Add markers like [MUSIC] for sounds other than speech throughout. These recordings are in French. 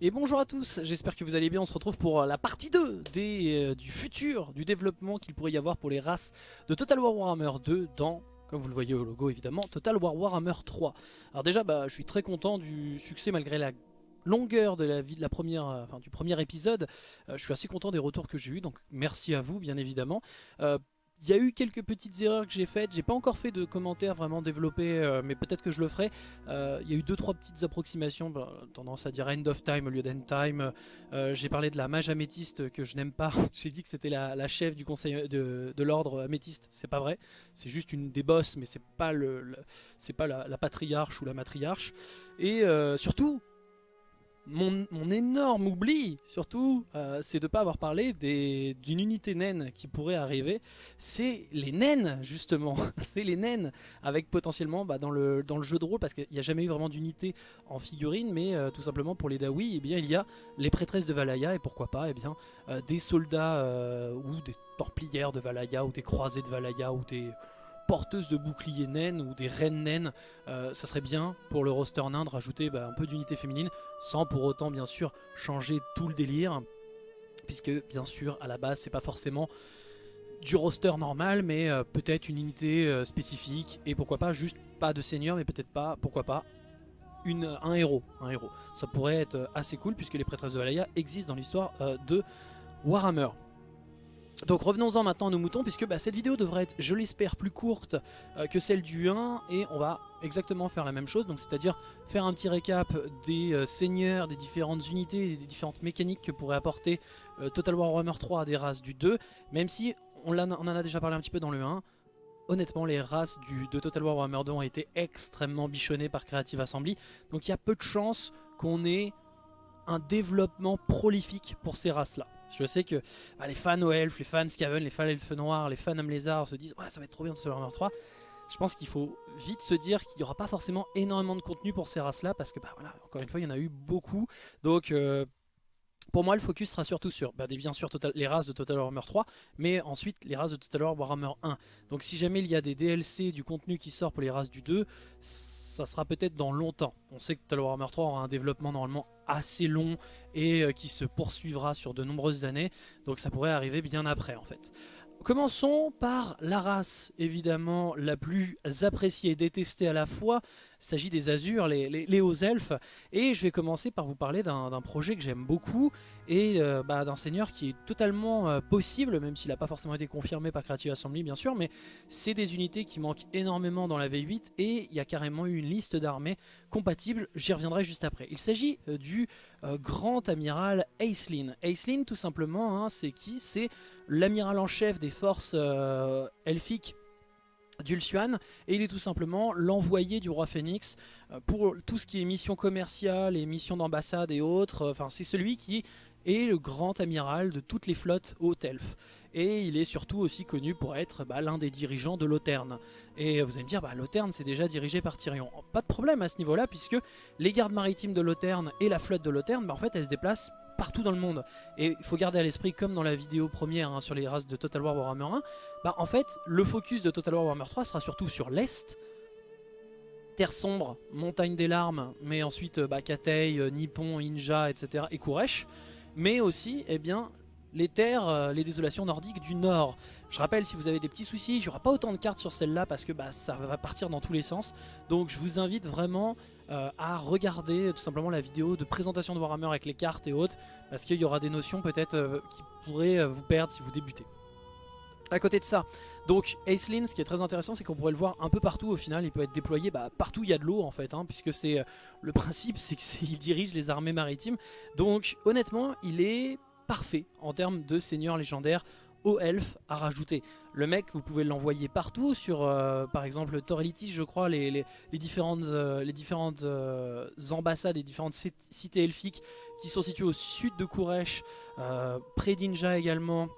Et bonjour à tous, j'espère que vous allez bien, on se retrouve pour la partie 2 des, euh, du futur, du développement qu'il pourrait y avoir pour les races de Total War Warhammer 2 dans, comme vous le voyez au logo évidemment, Total War Warhammer 3. Alors déjà, bah, je suis très content du succès malgré la longueur de la vie de la première, euh, enfin, du premier épisode. Euh, je suis assez content des retours que j'ai eu, donc merci à vous bien évidemment. Euh, il y a eu quelques petites erreurs que j'ai faites, j'ai pas encore fait de commentaires vraiment développés, euh, mais peut-être que je le ferai. Euh, il y a eu deux trois petites approximations, bah, tendance à dire end of time au lieu d'end time. Euh, j'ai parlé de la mage améthyste que je n'aime pas. [LAUGHS] j'ai dit que c'était la, la chef du conseil de, de l'ordre améthyste, c'est pas vrai. C'est juste une des boss, mais c'est pas le, pas la, patriarche ou la matriarche. Et euh, surtout. Mon, énorme oubli, surtout, euh, c'est de pas avoir parlé d'une unité naine qui pourrait arriver. C'est les naines justement, [LAUGHS] c'est les naines avec potentiellement bah, dans, le, dans le jeu de rôle parce qu'il n'y a jamais eu vraiment d'unité en figurine mais euh, tout simplement pour les Dawi eh bien, il y a les prêtresses de Valaya et pourquoi pas eh bien, euh, des soldats ou des templières de Valaya ou des croisés de Valaya ou des porteuses de boucliers naines ou des reines naines Euh, ça serait bien pour le roster nain de rajouter bah, un peu d'unité féminine sans pour autant bien sûr changer tout le délire puisque bien sûr à la base c'est pas forcément du roster normal, mais euh, peut-être une unité euh, spécifique, et pourquoi pas juste pas de seigneur, mais peut-être pas, pourquoi pas, une, un héros, un héros. Ça pourrait être assez cool, puisque les prêtresses de Valaya existent dans l'histoire de Warhammer. Donc revenons-en maintenant à nos moutons, puisque bah, cette vidéo devrait être, je l'espère, plus courte euh, que celle du 1, et on va exactement faire la même chose, donc c'est-à-dire faire un petit récap des euh, seigneurs, des différentes unités, des différentes mécaniques que pourrait apporter euh, Total War Warhammer 3 à des races du 2, même si on, en a déjà parlé un petit peu dans le 1. Honnêtement, les races de Total War Warhammer 2 ont été extrêmement bichonnées par Creative Assembly. Donc il y a peu de chances qu'on ait un développement prolifique pour ces races-là. Je sais que bah, les fans au elf, les fans Skaven, les fans elfes noirs, les fans homme lézard se disent ouais ça va être trop bien Total Warhammer 3. Je pense qu'il faut vite se dire qu'il n'y aura pas forcément énormément de contenu pour ces races-là parce que bah voilà, encore une fois il y en a eu beaucoup. Donc euh, pour moi le focus sera surtout sur bah, les races de Total Warhammer 3 mais ensuite les races de Total War Warhammer 1. Donc si jamais il y a des DLC, du contenu qui sort pour les races du 2, ça sera peut-être dans longtemps. On sait que Total Warhammer 3 aura un développement normalement assez long et euh, qui se poursuivra sur de nombreuses années, donc ça pourrait arriver bien après en fait. Commençons par la race évidemment la plus appréciée et détestée à la fois. Il s'agit des Azures, les, les- hauts elfes. Et je vais commencer par vous parler d'un projet que j'aime beaucoup et euh, bah, d'un seigneur qui est totalement euh, possible, même s'il n'a pas forcément été confirmé par Creative Assembly bien sûr, mais c'est des unités qui manquent énormément dans la V8 et il y a carrément eu une liste d'armées compatibles, j'y reviendrai juste après. Il s'agit euh, du grand amiral Aislinn. Aislinn tout simplement, hein, c'est qui? C'est l'amiral en chef des forces elfiques d'Ulsuan et il est tout simplement l'envoyé du roi Phoenix euh, pour tout ce qui est mission commerciale et mission d'ambassade et autres. Euh, Enfin, c'est celui qui est le grand amiral de toutes les flottes hautes elfes. Et il est surtout aussi connu pour être bah, l'un des dirigeants de l'Auterne. Et vous allez me dire, bah, l'Auterne c'est déjà dirigé par Tyrion. Pas de problème à ce niveau-là, puisque les gardes maritimes de l'Auterne et la flotte de l'Auterne, bah, en fait, elles se déplacent partout dans le monde. Et il faut garder à l'esprit, comme dans la vidéo première hein, sur les races de Total War Warhammer 1, bah, en fait, le focus de Total War Warhammer 3 sera surtout sur l'Est, Terre sombre, Montagne des larmes, mais ensuite euh, bah, Katei, euh, Nippon, Inja, etc. et Kuresh, mais aussi eh bien, les terres, euh, les désolations nordiques du nord. Je rappelle, si vous avez des petits soucis, il n'y aura pas autant de cartes sur celle-là parce que bah, ça va partir dans tous les sens. Donc je vous invite vraiment euh, à regarder tout simplement la vidéo de présentation de Warhammer avec les cartes et autres, parce qu'il y aura des notions peut-être euh, qui pourraient euh, vous perdre si vous débutez. À côté de ça, donc Aislinn, ce qui est très intéressant, c'est qu'on pourrait le voir un peu partout au final. Il peut être déployé bah, partout il y a de l'eau en fait, hein, puisque c'est le principe, [LAUGHS] c'est qu'il dirige les armées maritimes. Donc honnêtement, il est parfait en termes de seigneur légendaire au elfe à rajouter. Le mec, vous pouvez l'envoyer partout sur, euh, par exemple, Torelitis, je crois, les, les- différentes, euh, les différentes euh, ambassades, les différentes cit- cités elfiques qui sont situées au sud de euh, près d'Inja également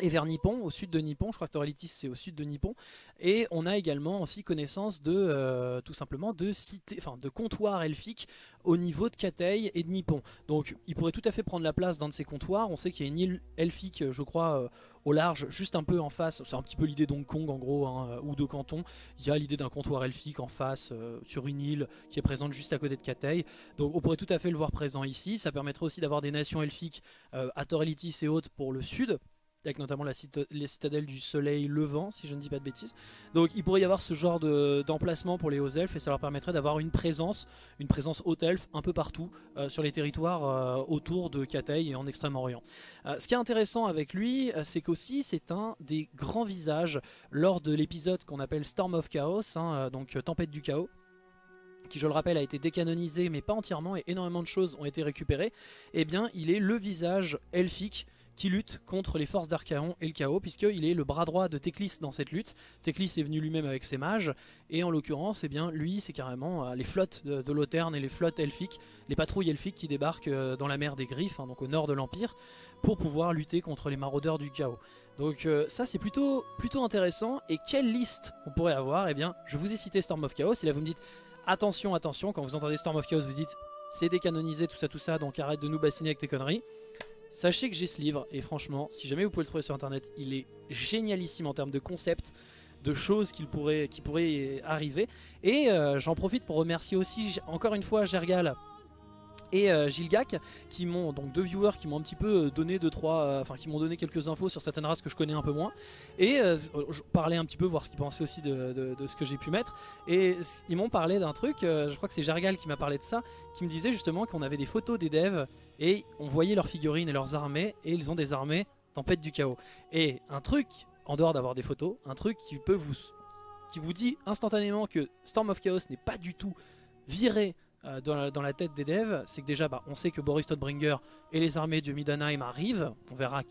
et vers Nippon, au sud de Nippon, je crois que Torelitis c'est au sud de Nippon, et on a également aussi connaissance de euh, tout simplement de cités, enfin de comptoirs elfiques au niveau de Katei et de Nippon. Donc il pourrait tout à fait prendre la place d'un de ces comptoirs. On sait qu'il y a une île elfique, je crois, euh, au large, juste un peu en face. C'est un petit peu l'idée d'Hong Kong en gros, hein, ou de Canton. Il y a l'idée d'un comptoir elfique en face euh, sur une île qui est présente juste à côté de Katei. Donc on pourrait tout à fait le voir présent ici. Ça permettrait aussi d'avoir des nations elfiques à Torelitis et autres pour le sud avec notamment la les citadelles du soleil levant, si je ne dis pas de bêtises. Donc il pourrait y avoir ce genre d'emplacement pour les hauts elfes et ça leur permettrait d'avoir une présence, une présence haute elfe un peu partout euh, sur les territoires euh, autour de Katei et en Extrême-Orient. Euh, ce qui est intéressant avec lui, c'est qu'aussi c'est un des grands visages lors de l'épisode qu'on appelle Storm of Chaos, hein, donc Tempête du Chaos qui je le rappelle a été décanonisé mais pas entièrement et énormément de choses ont été récupérées, et eh bien il est le visage elfique qui lutte contre les forces d'Archaon et le chaos, puisqu'il est le bras droit de Teclis dans cette lutte. Teclis est venu lui-même avec ses mages, et en l'occurrence, eh bien, lui, c'est carrément euh, les flottes de, de et les flottes elfiques, les patrouilles elfiques qui débarquent euh, dans la mer des Griffes, hein, donc au nord de l'Empire, pour pouvoir lutter contre les maraudeurs du chaos. Donc euh, ça, c'est plutôt, plutôt intéressant. Et quelle liste on pourrait avoir? Eh bien, je vous ai cité Storm of Chaos, et là vous me dites, attention, attention, quand vous entendez Storm of Chaos, vous dites, c'est décanonisé, tout ça, tout ça, donc arrête de nous bassiner avec tes conneries. Sachez que j'ai ce livre et franchement, si jamais vous pouvez le trouver sur internet, il est génialissime en termes de concept, de choses qui pourraient, arriver. Et euh, j'en profite pour remercier aussi encore une fois Gergal et euh, Gilgak qui m'ont donc deux viewers qui m'ont un petit peu euh, donné deux trois euh, enfin qui m'ont donné quelques infos sur certaines races que je connais un peu moins. Et je parlais un petit peu voir ce qu'ils pensaient aussi de, ce que j'ai pu mettre. Et ils m'ont parlé d'un truc je crois que c'est Jargal qui m'a parlé de ça qui me disait justement qu'on avait des photos des devs et on voyait leurs figurines et leurs armées et ils ont des armées tempête du chaos. Et un truc en dehors d'avoir des photos un truc qui peut vous qui vous dit instantanément que Storm of Chaos n'est pas du tout viré euh, dans, la, tête des devs, c'est que déjà bah, on sait que Boris Todbringer et les armées de Midanheim arrivent, on verra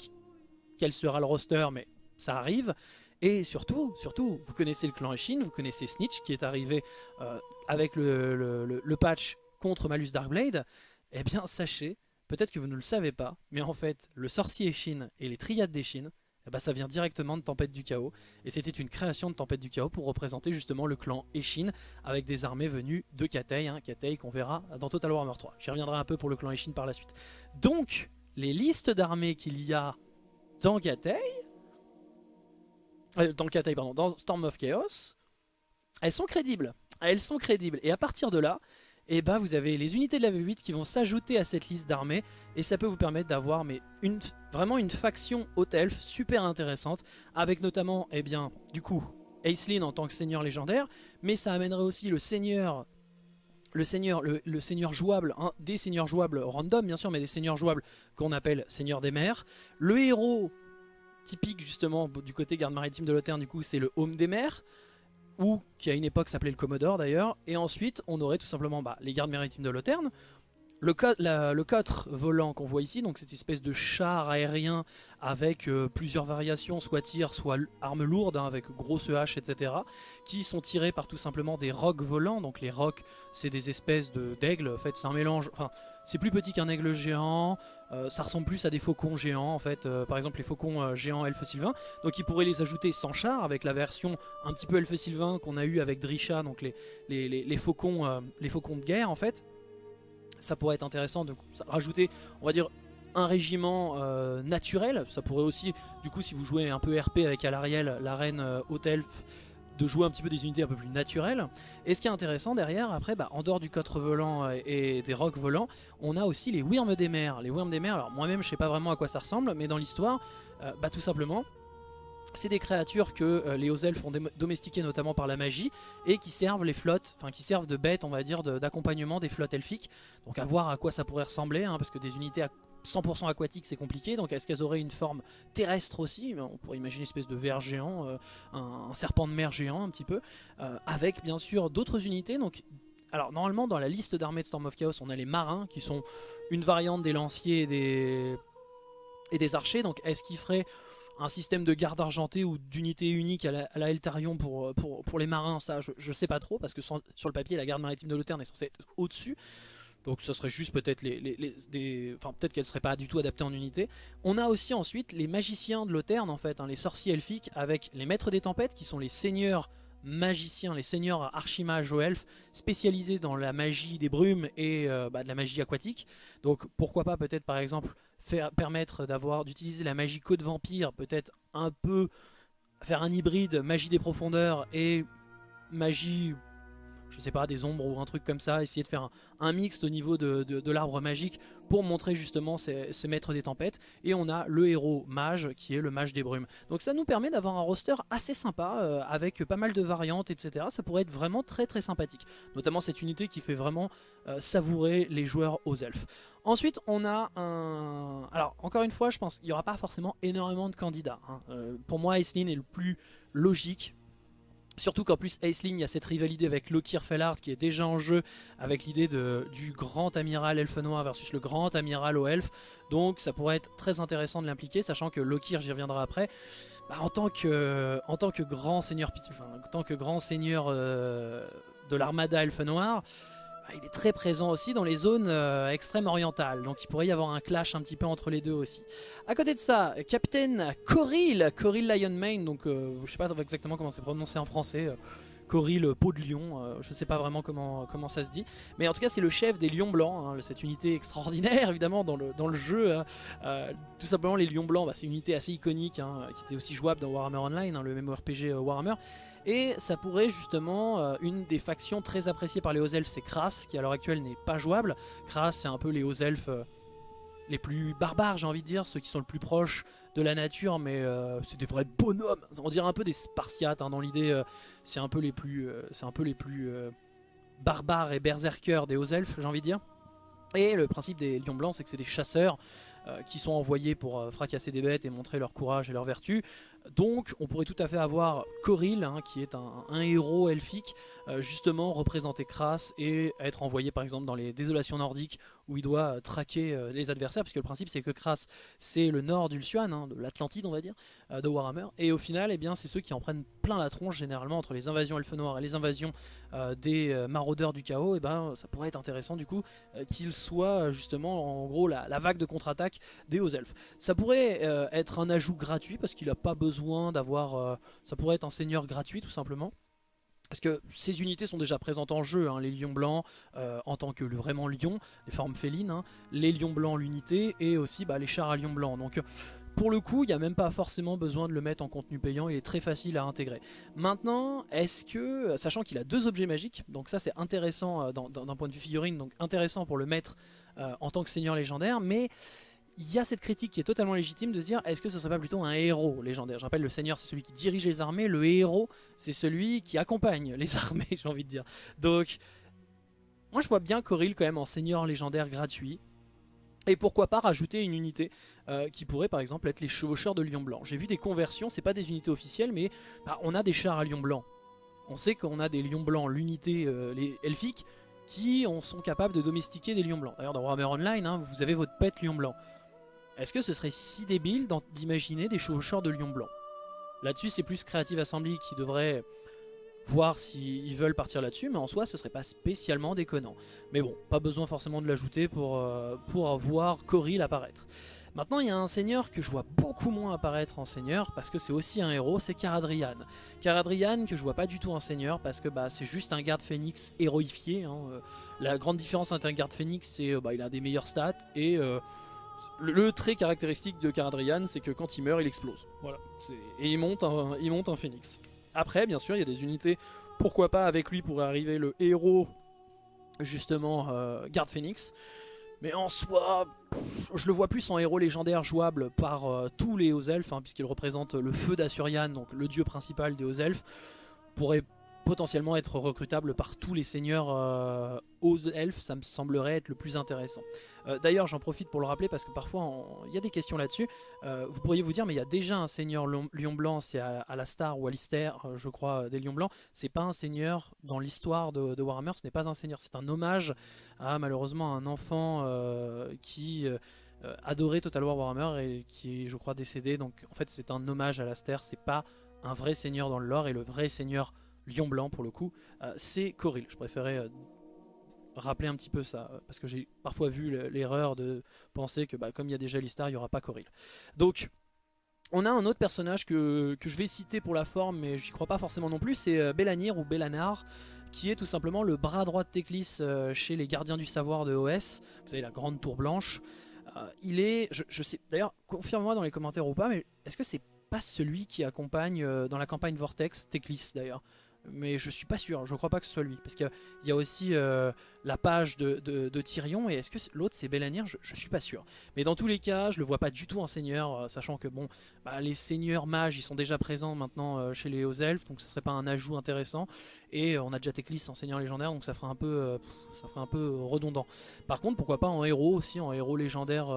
quel sera le roster mais ça arrive, et surtout, surtout, vous connaissez le clan Eshin, vous connaissez Snitch qui est arrivé euh, avec le, patch contre Malus Darkblade, eh bien sachez, peut-être que vous ne le savez pas, mais en fait le sorcier Eshin et les triades d'Eshin ben, ça vient directement de Tempête du Chaos. Et c'était une création de Tempête du Chaos pour représenter justement le clan Eshin avec des armées venues de Katei, hein, Katei qu'on verra dans Total Warhammer 3. J'y reviendrai un peu pour le clan Eshin par la suite. Donc, les listes d'armées qu'il y a dans Katei, euh, dans Katei, pardon, dans Storm of Chaos, elles sont crédibles. Elles sont crédibles. Et à partir de là, et bah vous avez les unités de la V8 qui vont s'ajouter à cette liste d'armées et ça peut vous permettre d'avoir vraiment une faction haute elfe super intéressante avec notamment eh bien du coup Aislinn en tant que seigneur légendaire mais ça amènerait aussi le seigneur le seigneur, le, seigneur jouable, des seigneurs jouables random bien sûr, mais des seigneurs jouables qu'on appelle seigneur des mers. Le héros typique justement du côté garde maritime de l'Oterne du coup c'est le home des mers ou qui à une époque s'appelait le Commodore d'ailleurs, et ensuite on aurait tout simplement bah, les gardes maritimes de Loterne, le, cotre volant qu'on voit ici, donc cette espèce de char aérien avec euh, plusieurs variations, soit tir, soit armes lourdes, hein, avec grosse hache, etc. Qui sont tirés par tout simplement des rocs volants. Donc les rocs, c'est des espèces d'aigles, en fait c'est un mélange... Enfin, c'est plus petit qu'un aigle géant, euh, ça ressemble plus à des faucons géants en fait, euh, par exemple les faucons géants elfes sylvains. Donc ils pourraient les ajouter sans char avec la version un petit peu elfe sylvain qu'on a eu avec Drisha, donc les, les, les, faucons, les faucons de guerre en fait ça pourrait être intéressant de rajouter, on va dire, un régiment euh, naturel. Ça pourrait aussi, du coup, si vous jouez un peu RP avec Alariel, la reine euh, haute elfe, de jouer un petit peu des unités un peu plus naturelles. Et ce qui est intéressant derrière, après, bah, en dehors du cotre volant et, des rocs volants, on a aussi les Wyrms des mers. Les Wyrms des mers, alors moi-même je sais pas vraiment à quoi ça ressemble, mais dans l'histoire, euh, bah, tout simplement, c'est des créatures que euh, les hauts elfes ont domestiquées notamment par la magie et qui servent les flottes, enfin qui servent de bêtes on va dire d'accompagnement des flottes elfiques. Donc à voir à quoi ça pourrait ressembler hein, parce que des unités à 100% aquatiques c'est compliqué. Donc est-ce qu'elles auraient une forme terrestre aussi? On pourrait imaginer une espèce de ver géant, euh, un, serpent de mer géant un petit peu, euh, avec bien sûr d'autres unités. Donc alors normalement dans la liste d'armées de Storm of Chaos on a les marins qui sont une variante des lanciers et des, et des archers. Donc est-ce qu'ils feraient un système de garde argentée ou d'unité unique à la, Eltarion pour, pour, les marins, ça je, sais pas trop parce que sur le papier la garde maritime de l'Auterne est censée être au-dessus. Donc ce serait juste peut-être les, les, des... Enfin peut-être qu'elle serait pas du tout adaptée en unité. On a aussi ensuite les magiciens de l'Auterne en fait, hein, les sorciers elfiques avec les maîtres des tempêtes qui sont les seigneurs magiciens, les seigneurs archimages ou elfes spécialisés dans la magie des brumes et euh, bah, de la magie aquatique. Donc pourquoi pas peut-être par exemple permettre d'avoir d'utiliser la magie code vampire, peut-être un peu faire un hybride magie des profondeurs et magie je sais pas, des ombres ou un truc comme ça, essayer de faire un, mix au niveau de, l'arbre magique pour montrer justement ces, maîtres des tempêtes. Et on a le héros mage qui est le mage des brumes. Donc ça nous permet d'avoir un roster assez sympa euh, avec pas mal de variantes, etc. Ça pourrait être vraiment très très sympathique. Notamment cette unité qui fait vraiment euh, savourer les joueurs aux elfes. Ensuite, on a un... Alors, encore une fois, je pense qu'il n'y aura pas forcément énormément de candidats. Hein. Euh, pour moi, Aislinn est le plus logique Surtout qu'en plus Aisling, il y a cette rivalité avec Lokir Fellard qui est déjà en jeu avec l'idée du grand amiral elfe noir versus le grand amiral au elfe. Donc ça pourrait être très intéressant de l'impliquer, sachant que Lokir, j'y reviendrai après, bah, en, tant que, grand seigneur, enfin, en tant que grand seigneur euh, de l'armada elfe noir, il est très présent aussi dans les zones euh, extrêmes orientales, donc il pourrait y avoir un clash un petit peu entre les deux aussi. À côté de ça, Capitaine Coril, Coril Lionmane, donc euh, je sais pas exactement comment c'est prononcé en français, euh, Coril Peau de Lion, je sais pas vraiment comment, ça se dit, mais en tout cas c'est le chef des Lions Blancs, hein, cette unité extraordinaire [LAUGHS] évidemment dans le, jeu, hein. tout simplement les Lions Blancs, bah, c'est une unité assez iconique, hein, qui était aussi jouable dans Warhammer Online, le MMORPG Warhammer, et ça pourrait justement, euh, une des factions très appréciées par les hauts elfes, c'est Kras, qui à l'heure actuelle n'est pas jouable. Kras, c'est un peu les hauts elfes euh, les plus barbares, j'ai envie de dire, ceux qui sont le plus proches de la nature, mais euh, c'est des vrais bonhommes. On dirait un peu des Spartiates hein, dans l'idée. c'est un peu les plus, c'est un peu les plus barbares et berserkers des hauts elfes, j'ai envie de dire. Et le principe des lions blancs, c'est que c'est des chasseurs qui sont envoyés pour fracasser des bêtes et montrer leur courage et leur vertu. Donc on pourrait tout à fait avoir Coril, hein, qui est un, héros elfique, euh, justement représenter Kras et être envoyé par exemple dans les désolations nordiques où il doit euh, traquer euh, les adversaires, puisque le principe c'est que Kras c'est le nord d'Ulsuan, hein, de l'Atlantide on va dire, de Warhammer, et au final eh bien c'est ceux qui en prennent plein la tronche généralement entre les invasions elfes noirs et les invasions des maraudeurs du chaos, et ben ça pourrait être intéressant du coup qu'il soit justement en gros la, la vague de contre-attaque des hauts elfes. Ça pourrait être un ajout gratuit parce qu'il n'a pas besoin d'avoir... Euh, ça pourrait être un seigneur gratuit tout simplement. Parce que ces unités sont déjà présentes en jeu, hein, les lions blancs euh, en tant que vraiment lions, les formes félines, hein, les lions blancs l'unité et aussi bah, les chars à lions blancs. Donc pour le coup, il n'y a même pas forcément besoin de le mettre en contenu payant, il est très facile à intégrer. Maintenant, est-ce que, sachant qu'il a deux objets magiques, donc ça c'est intéressant euh, d'un point de vue figurine, donc intéressant pour le mettre en tant que seigneur légendaire, mais il y a cette critique qui est totalement légitime de se dire est-ce que ce serait pas plutôt un héros légendaire? Je rappelle, le seigneur c'est celui qui dirige les armées, le héros c'est celui qui accompagne les [LAUGHS] armées, j'ai envie de dire. Donc, moi je vois bien Coril quand même en seigneur légendaire gratuit. Et pourquoi pas rajouter une unité euh, qui pourrait par exemple être les chevaucheurs de lion blanc. J'ai vu des conversions, c'est pas des unités officielles, mais bah, on a des chars à lion blanc. On sait qu'on a des lions blancs, l'unité euh, les elfiques, qui sont capables de domestiquer des lions blancs. D'ailleurs dans Warhammer Online, hein, vous avez votre pet lion blanc. Est-ce que ce serait si débile d'imaginer des chevaucheurs de lion blanc Là-dessus, c'est plus Creative Assembly qui devrait voir s'ils veulent partir là-dessus, mais en soi, ce serait pas spécialement déconnant. Mais bon, pas besoin forcément de l'ajouter pour, euh, voir Coril apparaître. Maintenant, il y a un seigneur que je vois beaucoup moins apparaître en seigneur, parce que c'est aussi un héros, c'est Caradrian. Caradrian, que je vois pas du tout en seigneur, parce que bah, c'est juste un garde phénix héroïfié. Hein, euh. La grande différence entre un garde phénix, c'est euh, bah, a des meilleures stats, et le, trait caractéristique de Caradrian, c'est que quand il meurt, il explose. Voilà. Et il monte, un, il phénix. Après, bien sûr, il y a des unités, pourquoi pas avec lui pourrait arriver le héros, justement, euh, Garde Phoenix. Mais en soi, je le vois plus en héros légendaire jouable par euh, tous les hauts elfes, hein, puisqu'il représente le feu d'Asurian, donc le dieu principal des hauts elfes. Pourrait potentiellement être recrutable par tous les seigneurs euh, aux elfes, ça me semblerait être le plus intéressant. Euh, d'ailleurs, j'en profite pour le rappeler parce que parfois il y a des questions là-dessus. Euh, vous pourriez vous dire, mais il y a déjà un seigneur lion blanc, c'est à, la Star ou à je crois, des lions blancs. C'est pas un seigneur dans l'histoire de, Warhammer, ce n'est pas un seigneur, c'est un hommage à malheureusement un enfant qui adorait Total War Warhammer et qui je crois, décédé. Donc en fait, c'est un hommage à Laster, c'est pas un vrai seigneur dans le lore et le vrai seigneur lion blanc pour le coup, euh, c'est Coril. Je préférais euh, rappeler un petit peu ça, parce que j'ai parfois vu l'erreur de penser que bah, comme il y a déjà Listar, il n'y aura pas Coril. Donc on a un autre personnage que, je vais citer pour la forme, mais j'y crois pas forcément non plus, c'est Belanir ou Belanar, qui est tout simplement le bras droit de Teclis chez les gardiens du savoir de OS, vous savez la grande tour blanche. il est, je, je sais, d'ailleurs confirme-moi dans les commentaires ou pas, mais est-ce que c'est pas celui qui accompagne dans la campagne Vortex Teclis d'ailleurs? Mais je suis pas sûr, je crois pas que ce soit lui, parce qu'il y a aussi euh, la page de, Tyrion, et est-ce que l'autre c'est Belanir je, suis pas sûr. Mais dans tous les cas, je le vois pas du tout en seigneur, euh, sachant que bon, bah, les seigneurs mages ils sont déjà présents maintenant euh, chez les hauts elfes, donc ce serait pas un ajout intéressant, et on a déjà Teclis en seigneur légendaire, donc ça ferait un peu, ça ferait un peu redondant. Par contre, pourquoi pas en héros aussi, en héros légendaire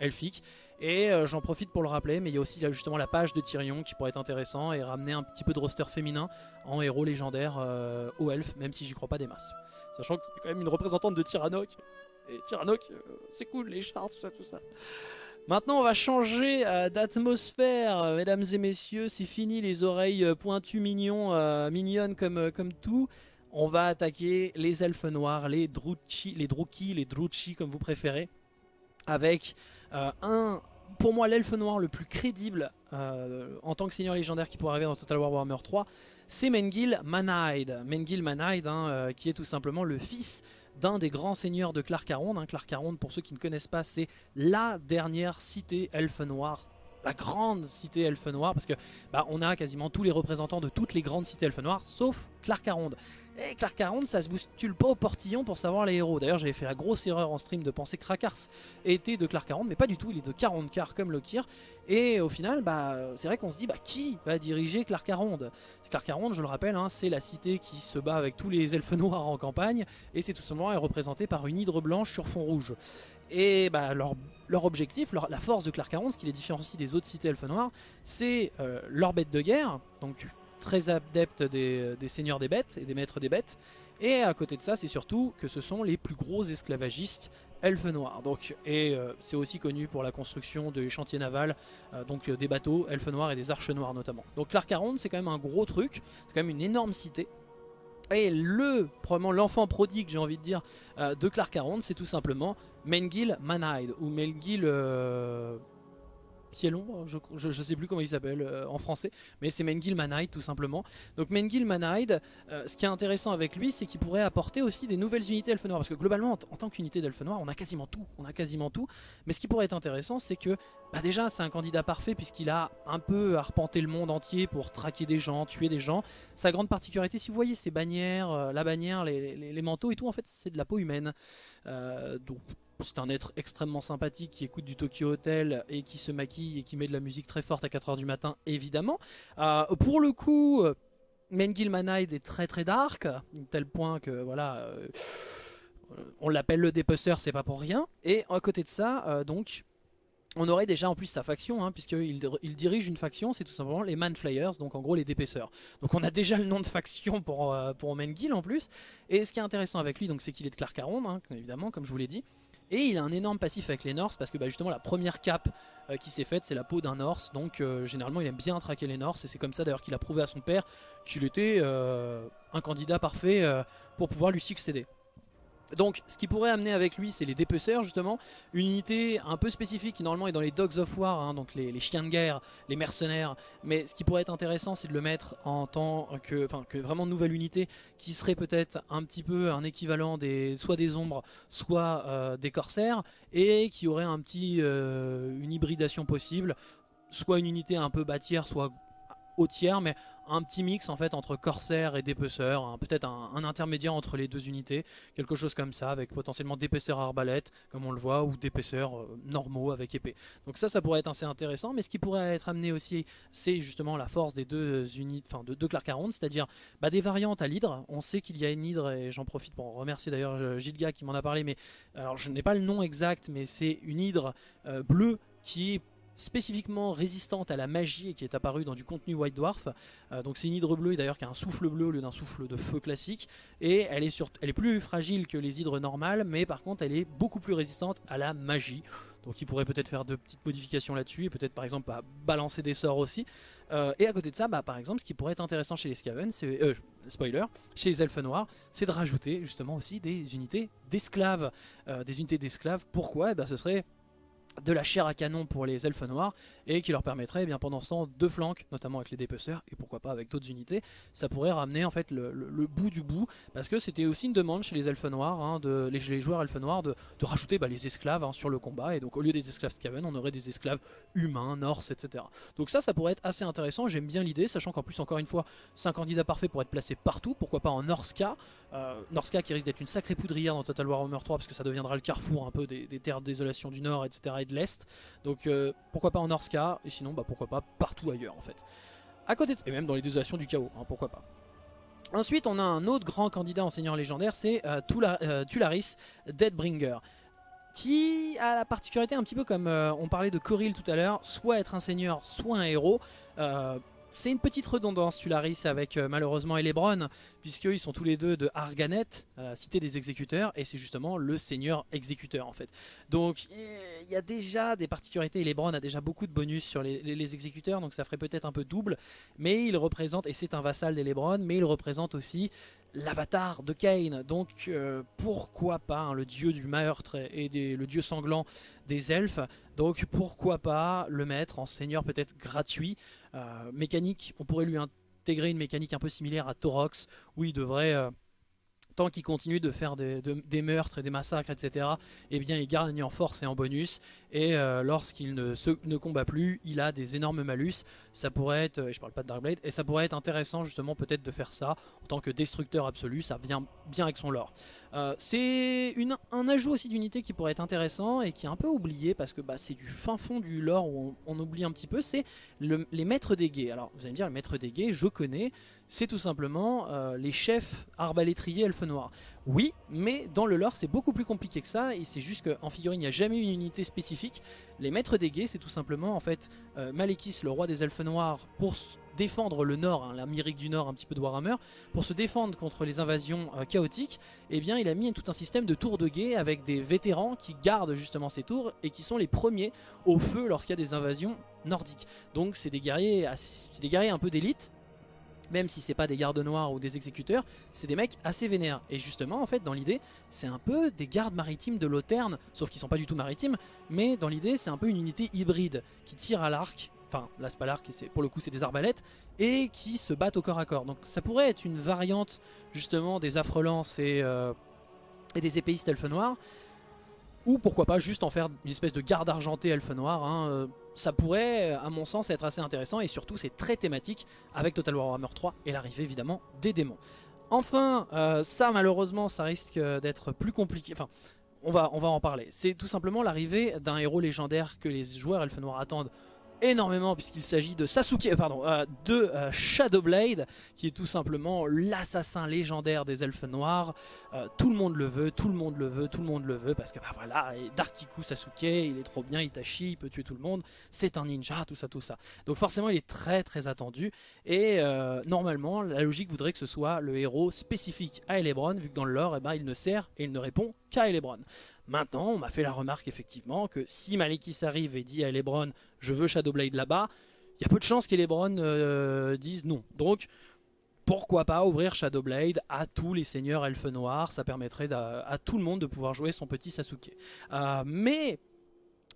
elfique. Et euh, j'en profite pour le rappeler, mais il y a aussi justement la page de Tyrion qui pourrait être intéressant et ramener un petit peu de roster féminin en héros légendaire euh, au elfe, même si j'y crois pas des masses. Sachant que c'est quand même une représentante de Tyrannok. Et Tyrannok, euh, c'est cool, les chars, tout ça, tout ça. Maintenant, on va changer d'atmosphère, mesdames et messieurs. C'est fini les oreilles pointues mignons, mignonnes comme, comme tout. On va attaquer les elfes noirs, les Druchi, les Druki, les Druchi comme vous préférez. Avec euh, un, pour moi, l'elfe noir le plus crédible euh, en tant que seigneur légendaire qui pourrait arriver dans Total War Warhammer 3, c'est Mengil Manaid. Mengil Manaid, hein, euh, qui est tout simplement le fils d'un des grands seigneurs de Clark-Aronde. Hein. Clark-Aronde, pour ceux qui ne connaissent pas, c'est la dernière cité elfe noire la grande cité elfe noire parce que bah, on a quasiment tous les représentants de toutes les grandes cités elfe noires sauf Clark-Aronde et Clark 40, ça se bouscule pas au portillon pour savoir les héros. D'ailleurs, j'avais fait la grosse erreur en stream de penser que Krakars était de Clark 40, mais pas du tout, il est de 40 car comme Lokir. Et au final, bah, c'est vrai qu'on se dit, bah, qui va diriger Clark 40 Clark 40, je le rappelle, hein, c'est la cité qui se bat avec tous les elfes noirs en campagne, et c'est tout simplement représenté par une hydre blanche sur fond rouge. Et bah, leur, objectif, la force de Clark 40, ce qui les différencie des autres cités elfes noirs, c'est euh, leur bête de guerre, donc très adepte des, seigneurs des bêtes et des maîtres des bêtes. Et à côté de ça, c'est surtout que ce sont les plus gros esclavagistes elfes noirs. Donc, et euh, c'est aussi connu pour la construction des chantiers navals, euh, donc des bateaux elfes noirs et des arches noires notamment. Donc Clark-Aronde, c'est quand même un gros truc, c'est quand même une énorme cité. Et le, probablement l'enfant prodigue, j'ai envie de dire, de Clark-Aronde, c'est tout simplement Mengil Manaid, ou Mengil Cielon, je, je, sais plus comment il s'appelle euh, en français, mais c'est Mengil Manaid tout simplement. Donc Mengil Manaid, euh, ce qui est intéressant avec lui, c'est qu'il pourrait apporter aussi des nouvelles unités Elfe Noir, parce que globalement, en, tant qu'unité d'Elfe Noir, on a quasiment tout, on a quasiment tout. Mais ce qui pourrait être intéressant, c'est que bah déjà c'est un candidat parfait puisqu'il a un peu arpenté le monde entier pour traquer des gens, tuer des gens. Sa grande particularité, si vous voyez ses bannières, euh, la bannière, les, manteaux et tout, en fait c'est de la peau humaine. donc c'est un être extrêmement sympathique qui écoute du Tokyo Hotel et qui se maquille et qui met de la musique très forte à 4h du matin, évidemment. Euh, pour le coup, euh, Mengil Manaid est très très dark, tel point que voilà, euh, on l'appelle le dépeceur, c'est pas pour rien. Et à côté de ça, donc, on aurait déjà en plus sa faction, hein, puisqu'il il dirige une faction, c'est tout simplement les Manflayers, donc en gros les dépeceurs. Donc on a déjà le nom de faction pour, Mengil en plus. Et ce qui est intéressant avec lui, c'est qu'il est de Clark hein, évidemment, comme je vous l'ai dit. Et il a un énorme passif avec les Norse parce que bah, justement la première cape euh, qui s'est faite c'est la peau d'un Norse. Donc euh, généralement il aime bien traquer les Norse et c'est comme ça d'ailleurs qu'il a prouvé à son père qu'il était euh, un candidat parfait pour pouvoir lui succéder. Donc ce qui pourrait amener avec lui c'est les dépeceurs justement, une unité un peu spécifique qui normalement est dans les Dogs of War, hein, donc les, chiens de guerre, les mercenaires, mais ce qui pourrait être intéressant c'est de le mettre en tant que, que vraiment nouvelle unité qui serait peut-être un petit peu un équivalent des soit des ombres, soit euh, des corsaires, et qui aurait un petit, euh, une hybridation possible, soit une unité un peu bâtière, soit tiers, mais un petit mix en fait entre corsaire et dépeceur, peut-être un, intermédiaire entre les deux unités, quelque chose comme ça, avec potentiellement d'épaisseur arbalète, comme on le voit, ou d'épaisseur euh, normaux avec épée. Donc ça, ça pourrait être assez intéressant, mais ce qui pourrait être amené aussi, c'est justement la force des deux unités, enfin de deux Clark 40, c'est-à-dire bah, des variantes à l'hydre. On sait qu'il y a une hydre, et j'en profite pour remercier d'ailleurs euh, Gilga qui m'en a parlé, mais alors je n'ai pas le nom exact, mais c'est une hydre euh, bleue qui est spécifiquement résistante à la magie et qui est apparue dans du contenu White Dwarf. Euh, donc c'est une hydre bleue d'ailleurs qui a un souffle bleu au lieu d'un souffle de feu classique. Et elle est, sur, elle plus fragile que les hydres normales, mais par contre elle est beaucoup plus résistante à la magie. Donc il pourrait peut-être faire de petites modifications là-dessus et peut-être par exemple balancer des sorts aussi. Euh, et à côté de ça, bah, par exemple, ce qui pourrait être intéressant chez les Skaven, c'est euh, spoiler, chez les elfes noirs, c'est de rajouter justement aussi des unités d'esclaves, des unités d'esclaves. Pourquoi? Eh ben, ce serait de la chair à canon pour les elfes noirs et qui leur permettrait eh bien pendant ce temps de flancs, notamment avec les dépeceurs et pourquoi pas avec d'autres unités, ça pourrait ramener en fait le, bout du bout parce que c'était aussi une demande chez les elfes noirs, hein, de, les, joueurs elfes noirs de, rajouter bah, les esclaves hein, sur le combat et donc au lieu des esclaves Skaven on aurait des esclaves humains, norse, etc. Donc ça ça pourrait être assez intéressant, j'aime bien l'idée, sachant qu'en plus encore une fois c'est un candidat parfait pour être placé partout, pourquoi pas en Norska, euh, Norska qui risque d'être une sacrée poudrière dans Total Warhammer 3 parce que ça deviendra le carrefour un peu des, terres désolation du Nord, etc. et de l'Est. Donc euh, pourquoi pas en Norska, et sinon bah, pourquoi pas partout ailleurs en fait. À côté et même dans les désolations du chaos, hein, pourquoi pas. Ensuite on a un autre grand candidat en seigneur légendaire, c'est euh, euh, Tularis Deadbringer qui a la particularité un petit peu comme on parlait de Coril tout à l'heure, soit être un seigneur, soit un héros. C'est une petite redondance Tularis avec euh, malheureusement Elebron puisqu'ils sont tous les deux de Arganet, cité des exécuteurs et c'est justement le seigneur exécuteur en fait. Donc il y a déjà des particularités, Elebron a déjà beaucoup de bonus sur les, exécuteurs donc ça ferait peut-être un peu double mais il représente, et c'est un vassal d'Elebron, mais il représente aussi l'avatar de Cain. Donc euh, pourquoi pas hein, le dieu du meurtre et le dieu sanglant des elfes. Donc pourquoi pas le mettre en seigneur peut-être gratuit. Euh, mécanique, on pourrait lui intégrer une mécanique un peu similaire à Torox où il devrait... Euh, tant qu'il continue de faire des, meurtres et des massacres, etc., eh bien il gagne en force et en bonus. Et euh, lorsqu'il ne, combat plus, il a des énormes malus. Ça pourrait être, et je parle pas de Darkblade, et ça pourrait être intéressant justement peut-être de faire ça en tant que destructeur absolu. Ça vient bien avec son lore. Euh, c'est un ajout aussi d'unité qui pourrait être intéressant et qui est un peu oublié parce que bah, c'est du fin fond du lore où on, oublie un petit peu, c'est les maîtres des guets. Alors vous allez me dire, les maîtres des guets, je connais, c'est tout simplement euh, les chefs arbalétriers elfes noirs. Oui, mais dans le lore c'est beaucoup plus compliqué que ça et c'est juste qu'en figurine il n'y a jamais une unité spécifique. Les maîtres des guets c'est tout simplement en fait euh, Malekith le roi des elfes noirs pour défendre le nord, hein, l'Amérique du Nord un petit peu de Warhammer, pour se défendre contre les invasions euh, chaotiques, eh bien il a mis tout un système de tours de guet avec des vétérans qui gardent justement ces tours et qui sont les premiers au feu lorsqu'il y a des invasions nordiques. Donc c'est des guerriers, guerriers un peu d'élite, même si c'est pas des gardes noirs ou des exécuteurs, c'est des mecs assez vénères. Et justement, en fait, dans l'idée, c'est un peu des gardes maritimes de Loterne, sauf qu'ils sont pas du tout maritimes, mais dans l'idée, c'est un peu une unité hybride qui tire à l'arc enfin là c'est pour le coup c'est des arbalètes, et qui se battent au corps à corps. Donc ça pourrait être une variante justement des affrelances et, euh, et des épéistes elfes noirs, ou pourquoi pas juste en faire une espèce de garde argentée elfe noir. Hein, euh, ça pourrait à mon sens être assez intéressant, et surtout c'est très thématique avec Total Warhammer 3 et l'arrivée évidemment des démons. Enfin, euh, ça malheureusement ça risque d'être plus compliqué, enfin on va en parler. C'est tout simplement l'arrivée d'un héros légendaire que les joueurs elfes noirs attendent énormément puisqu'il s'agit de Sasuke, euh, pardon, euh, de euh, Shadowblade qui est tout simplement l'assassin légendaire des elfes noirs. tout le monde le veut, tout le monde le veut, tout le monde le veut parce que bah voilà, Darkiku Sasuke, il est trop bien, Itachi, il peut tuer tout le monde, c'est un ninja, tout ça, tout ça. Donc forcément il est très très attendu et normalement la logique voudrait que ce soit le héros spécifique à Elebron vu que dans le lore eh ben, il ne sert et il ne répond qu'à Elebron. Maintenant, on m'a fait la remarque effectivement que si Malekith arrive et dit à Elebron « je veux Shadowblade là-bas », il y a peu de chances qu'Elebron euh, dise non. Donc, pourquoi pas ouvrir Shadowblade à tous les seigneurs elfes noirs, ça permettrait à, tout le monde de pouvoir jouer son petit Sasuke. Euh, mais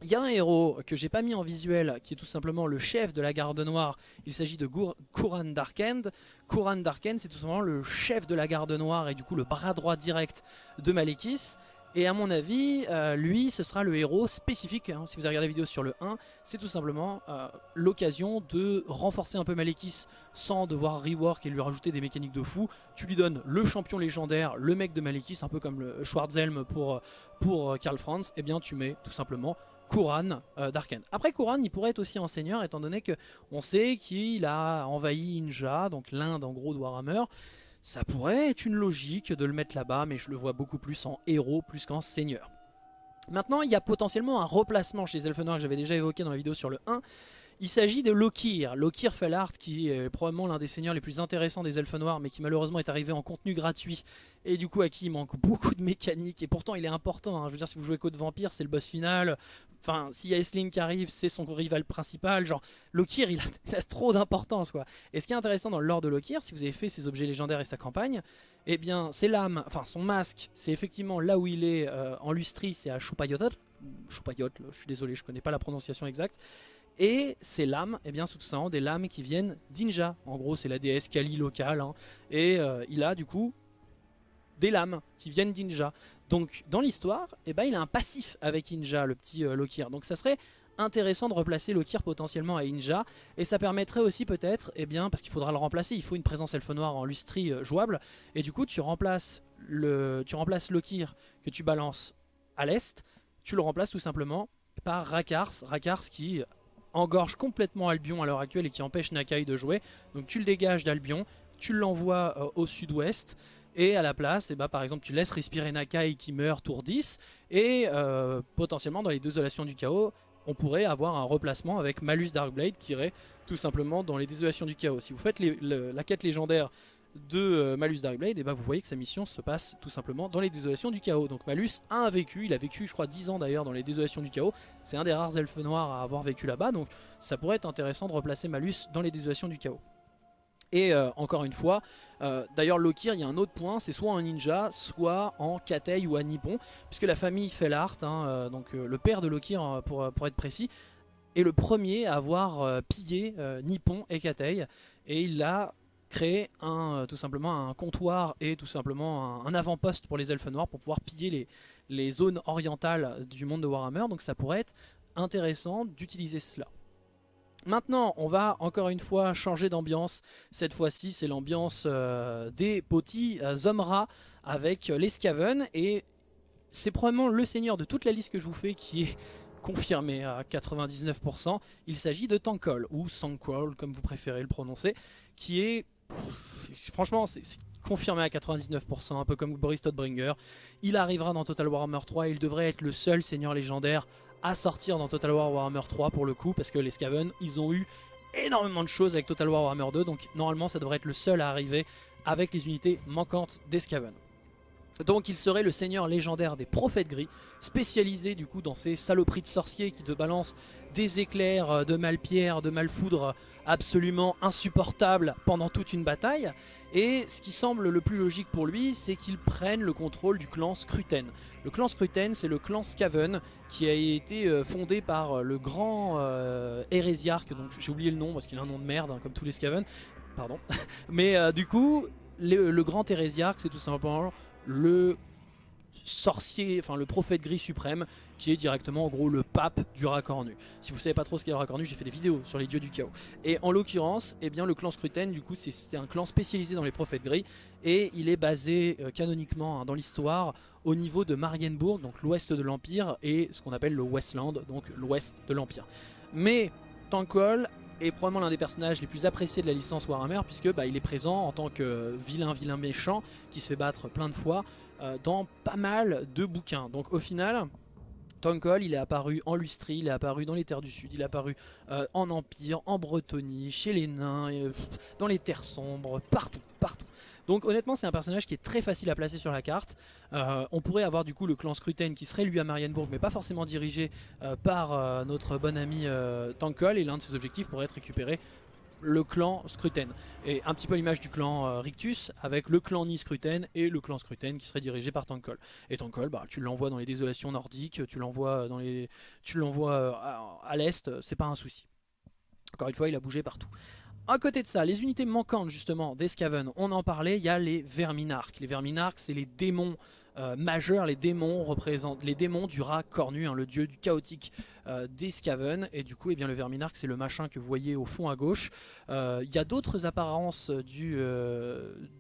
il y a un héros que j'ai pas mis en visuel qui est tout simplement le chef de la garde noire. Il s'agit de Kuran Darkend. Kuran Darkend c'est tout simplement le chef de la garde noire et du coup le bras droit direct de Malekith. Et à mon avis, euh, lui, ce sera le héros spécifique. Hein. si vous avez regardé la vidéo sur le 1, c'est tout simplement euh, l'occasion de renforcer un peu Malekith sans devoir rework et lui rajouter des mécaniques de fou. Tu lui donnes le champion légendaire, le mec de Malekith, un peu comme le Schwarzhelm pour, euh, Karl Franz. Et eh bien, tu mets tout simplement Kuran d'Arken. Après Kuran, il pourrait être aussi enseigneur étant donné que on sait qu'il a envahi Inja, donc l'Inde en gros de Warhammer. Ça pourrait être une logique de le mettre là-bas, mais je le vois beaucoup plus en héros plus qu'en seigneur. Maintenant, il y a potentiellement un replacement chez les elfes noirs que j'avais déjà évoqué dans la vidéo sur le 1, Il s'agit de Lokir, Lokir Fellart qui est probablement l'un des seigneurs les plus intéressants des elfes noirs mais qui malheureusement est arrivé en contenu gratuit. Et du coup à qui il manque [LAUGHS] beaucoup de mécaniques et pourtant il est important, hein. je veux dire si vous jouez Code Vampire c'est le boss final, enfin s'il y a Aisling qui arrive c'est son rival principal, genre Lokir [LAUGHS] il a, trop d'importance quoi. Et ce qui est intéressant dans l'ordre de Lokir, si vous avez fait ses objets légendaires et sa campagne, eh bien ses lames, enfin son masque c'est effectivement là où il est euh, en lustrie c'est à Chupayotr, Chupayot, je suis désolé je connais pas la prononciation exacte, et ces lames, eh bien, c'est tout simplement des lames qui viennent d'Inja. En gros, c'est la déesse Kali locale. Hein. Et euh, il a du coup des lames qui viennent d'Inja. Donc dans l'histoire, eh ben, il a un passif avec Inja, le petit euh, Lokir. Donc ça serait intéressant de replacer Lokir potentiellement à Inja. Et ça permettrait aussi peut-être, eh bien, parce qu'il faudra le remplacer, il faut une présence elfe noire en lustrie euh, jouable. Et du coup, tu remplaces, le, tu remplaces Lokir que tu balances à l'est, tu le remplaces tout simplement par Rakars. Rakars qui engorge complètement Albion à l'heure actuelle et qui empêche Nakai de jouer. Donc tu le dégages d'Albion, tu l'envoies euh, au sud-ouest et à la place, et eh ben, par exemple, tu laisses respirer Nakai qui meurt tour 10 et euh, potentiellement dans les désolations du chaos, on pourrait avoir un replacement avec Malus Darkblade qui irait tout simplement dans les désolations du chaos. Si vous faites la quête légendaire de euh, Malus Darkblade, et bah vous voyez que sa mission se passe tout simplement dans les désolations du chaos. Donc Malus a vécu, il a vécu je crois 10 ans d'ailleurs dans les désolations du chaos, c'est un des rares elfes noirs à avoir vécu là-bas, donc ça pourrait être intéressant de replacer Malus dans les désolations du chaos. Et euh, encore une fois, euh, d'ailleurs Lokir, il y a un autre point, c'est soit en ninja, soit en Katei ou à Nippon, puisque la famille fait l'art, hein, donc le père de Lokir pour, pour être précis, est le premier à avoir pillé Nippon et Katei, et il l'a créer un, euh, tout simplement un comptoir et tout simplement un, avant-poste pour les elfes noirs pour pouvoir piller les, les zones orientales du monde de Warhammer. Donc ça pourrait être intéressant d'utiliser cela. Maintenant, on va encore une fois changer d'ambiance. Cette fois-ci, c'est l'ambiance euh, des petits euh, Zomra avec les Skaven. Et c'est probablement le seigneur de toute la liste que je vous fais qui est [LAUGHS] confirmé à 99%. Il s'agit de Tankol, ou Sankwol, comme vous préférez le prononcer, qui est franchement, c'est confirmé à 99%, un peu comme Boris Todbringer. Il arrivera dans Total Warhammer 3 il devrait être le seul seigneur légendaire à sortir dans Total War Warhammer 3 pour le coup, parce que les Skaven, ils ont eu énormément de choses avec Total War Warhammer 2, donc normalement ça devrait être le seul à arriver avec les unités manquantes des Skaven. Donc il serait le seigneur légendaire des prophètes gris, spécialisé du coup dans ces saloperies de sorciers qui te balancent des éclairs euh, de malpierre, de malfoudre absolument insupportables pendant toute une bataille. Et ce qui semble le plus logique pour lui, c'est qu'il prenne le contrôle du clan Scruten. Le clan Scruten, c'est le clan Skaven qui a été euh, fondé par euh, le grand hérésiarque, donc j'ai oublié le nom parce qu'il a un nom de merde, hein, comme tous les Skaven, pardon. [LAUGHS] Mais du coup, le, le grand hérésiarque, c'est tout simplement le sorcier, enfin le prophète gris suprême, qui est directement en gros le pape du racornu. Si vous savez pas trop ce qu'est le racornu, j'ai fait des vidéos sur les dieux du chaos. Et en l'occurrence, eh bien le clan Scruten, du coup, c'est un clan spécialisé dans les prophètes gris, et il est basé euh, canoniquement hein, dans l'histoire au niveau de Marienburg, donc l'ouest de l'Empire, et ce qu'on appelle le Westland, donc l'ouest de l'Empire. Mais Tankol est probablement l'un des personnages les plus appréciés de la licence Warhammer puisque bah, il est présent en tant que vilain vilain méchant qui se fait battre plein de fois euh, dans pas mal de bouquins. Donc au final, Tonkol, il est apparu en Lustrie, il est apparu dans les terres du Sud, il est apparu euh, en Empire, en Bretonie, chez les nains, dans les terres sombres, partout, partout. Donc honnêtement c'est un personnage qui est très facile à placer sur la carte. Euh, on pourrait avoir du coup le clan Scruten qui serait lui à Marienburg mais pas forcément dirigé euh, par euh, notre bon ami Tankol et l'un de ses objectifs pourrait être récupérer le clan Scruten. Et un petit peu l'image du clan Rictus avec le clan Ni-Scruten et le clan Scruten qui serait dirigé par Tankol. Et Tankol, bah, tu l'envoies dans les désolations nordiques, tu l'envoies dans les, tu l'envoies à l'est, c'est pas un souci. Encore une fois, il a bougé partout. À côté de ça, les unités manquantes justement des on en parlait, il y a les Verminarques. Les Verminarques, c'est les démons euh, majeurs, les démons représentent les démons du rat cornu, hein, le dieu du chaotique euh, des Skaven. Et du coup, eh bien, le Verminarque, c'est le machin que vous voyez au fond à gauche. Euh, il y a d'autres apparences du,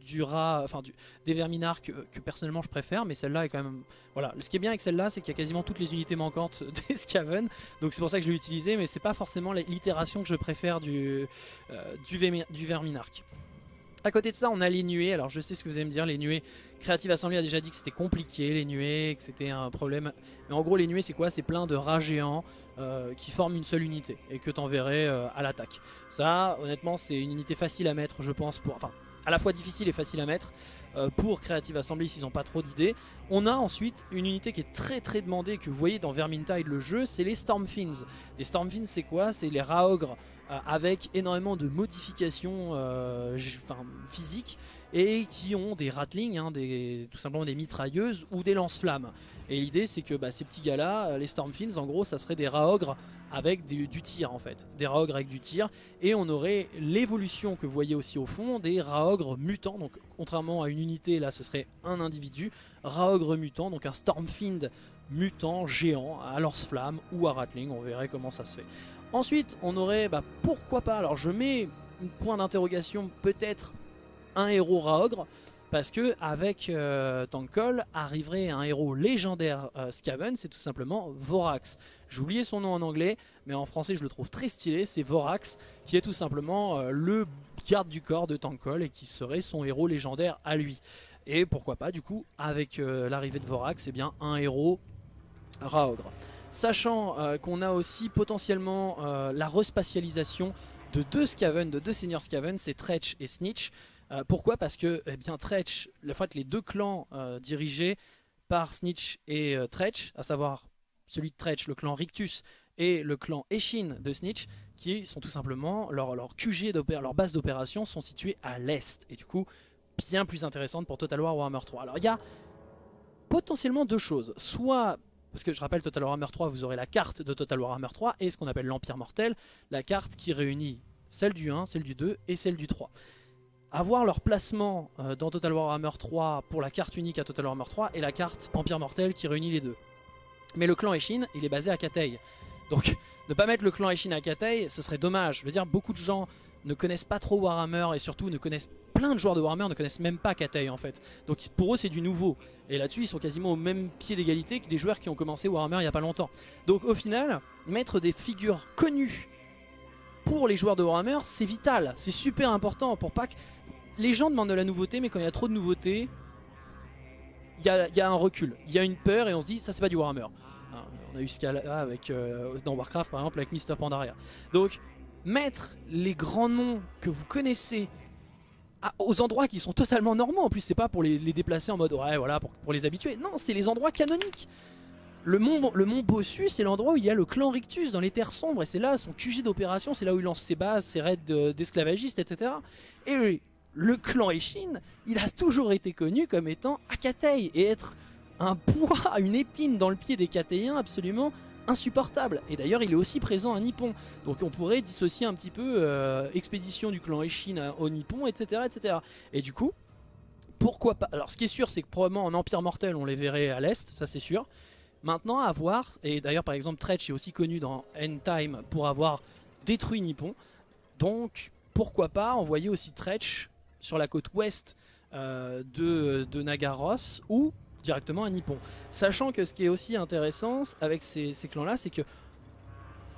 du rat, enfin des Verminarques que, personnellement je préfère, mais celle-là est quand même... Voilà, ce qui est bien avec celle-là, c'est qu'il y a quasiment toutes les unités manquantes [LAUGHS] des Skaven. Donc c'est pour ça que je l'ai utilisé, mais c'est pas forcément l'itération que je préfère du, du, du Verminarque. À côté de ça, on a les nuées. Alors je sais ce que vous allez me dire, les nuées. Creative Assembly a déjà dit que c'était compliqué, les nuées, que c'était un problème. Mais en gros, les nuées, c'est quoi? C'est plein de rats géants euh, qui forment une seule unité et que t'enverrais euh, à l'attaque. Ça, honnêtement, c'est une unité facile à mettre, je pense, pour... Enfin, à la fois difficile et facile à mettre pour Creative Assembly s'ils n'ont pas trop d'idées. On a ensuite une unité qui est très très demandée que vous voyez dans Vermintide le jeu, c'est les Stormfiends. Les Stormfiends c'est quoi? C'est les rats ogres euh, avec énormément de modifications euh, physiques et qui ont des ratlings, hein, tout simplement des mitrailleuses ou des lance-flammes. Et l'idée c'est que bah, ces petits gars là, euh, les Stormfiends en gros ça serait des rats ogres avec du tir en fait, des rats ogres avec du tir. Et on aurait l'évolution que vous voyez aussi au fond des rats ogres mutants, donc contrairement à une unité là ce serait un individu, rat ogre mutant, donc un Stormfiend mutant géant à lance-flamme ou à ratling, on verrait comment ça se fait. Ensuite, on aurait, bah, pourquoi pas, alors je mets un point d'interrogation, peut-être un héros Raogre, parce que avec euh, Tankol arriverait un héros légendaire euh, Skaven, c'est tout simplement Vorax. Oublié son nom en anglais, mais en français je le trouve très stylé, c'est Vorax, qui est tout simplement euh, le garde du corps de Tankol et qui serait son héros légendaire à lui. Et pourquoi pas du coup, avec l'arrivée de Vorax, eh bien un héros Raogre. Sachant euh, qu'on a aussi potentiellement euh, la respatialisation de deux Skaven, de deux seigneurs Skaven, c'est Tretch et Snitch. Euh, pourquoi? Parce que eh bien, Tretch, le fait les deux clans dirigés par Snitch et Tretch, à savoir celui de Tretch, le clan Rictus, et le clan Eshin de Snitch, qui sont tout simplement, leur, leur leur base d'opération sont situées à l'est. Et du coup, bien plus intéressante pour Total War Warhammer 3. Alors il y a potentiellement deux choses. Soit parce que je rappelle Total Warhammer 3, vous aurez la carte de Total Warhammer 3 et ce qu'on appelle l'Empire Mortel, la carte qui réunit celle du 1, celle du 2 et celle du 3. Avoir leur placement euh, dans Total Warhammer 3 pour la carte unique à Total Warhammer 3 et la carte Empire Mortel qui réunit les deux. Mais le clan Eshin, il est basé à Katei. Donc [LAUGHS] ne pas mettre le clan Eshin à Katei, ce serait dommage. Je veux dire, beaucoup de gens ne connaissent pas trop Warhammer et surtout ne connaissent plein de joueurs de Warhammer ne connaissent même pas Katei en fait. Donc pour eux c'est du nouveau. Et là-dessus ils sont quasiment au même pied d'égalité que des joueurs qui ont commencé Warhammer il n'y a pas longtemps. Donc au final, mettre des figures connues pour les joueurs de Warhammer c'est vital. C'est super important pour pas que... Les gens demandent de la nouveauté mais quand il y a trop de nouveautés, il y a, un recul. Il y a une peur et on se dit ça c'est pas du Warhammer. Hein, on a eu ce cas-là avec, euh, dans Warcraft par exemple avec Mister Pandaria. Donc mettre les grands noms que vous connaissez aux endroits qui sont totalement normaux. En plus, c'est pas pour les, déplacer en mode ouais, voilà, pour, les habituer. Non, c'est les endroits canoniques. Le mont, le Bossu, c'est l'endroit où il y a le clan Rictus dans les terres sombres. Et c'est là son QG d'opération, c'est là où il lance ses bases, ses raids d'esclavagistes, etc. Et le clan Eshin, il a toujours été connu comme étant Akatei et être un poids, [LAUGHS] une épine dans le pied des Katéens absolument insupportable. Et d'ailleurs, il est aussi présent à Nippon. Donc on pourrait dissocier un petit peu euh, expédition du clan Eshin au Nippon, etc., etc. Et du coup, pourquoi pas Alors ce qui est sûr, c'est que probablement en Empire Mortel, on les verrait à l'est, ça c'est sûr. Maintenant, à voir, et d'ailleurs par exemple Tretch est aussi connu dans End Time pour avoir détruit Nippon. Donc pourquoi pas envoyer aussi Tretch sur la côte ouest euh, de, de Nagaros ou directement à Nippon. Sachant que ce qui est aussi intéressant avec ces, clans-là, c'est que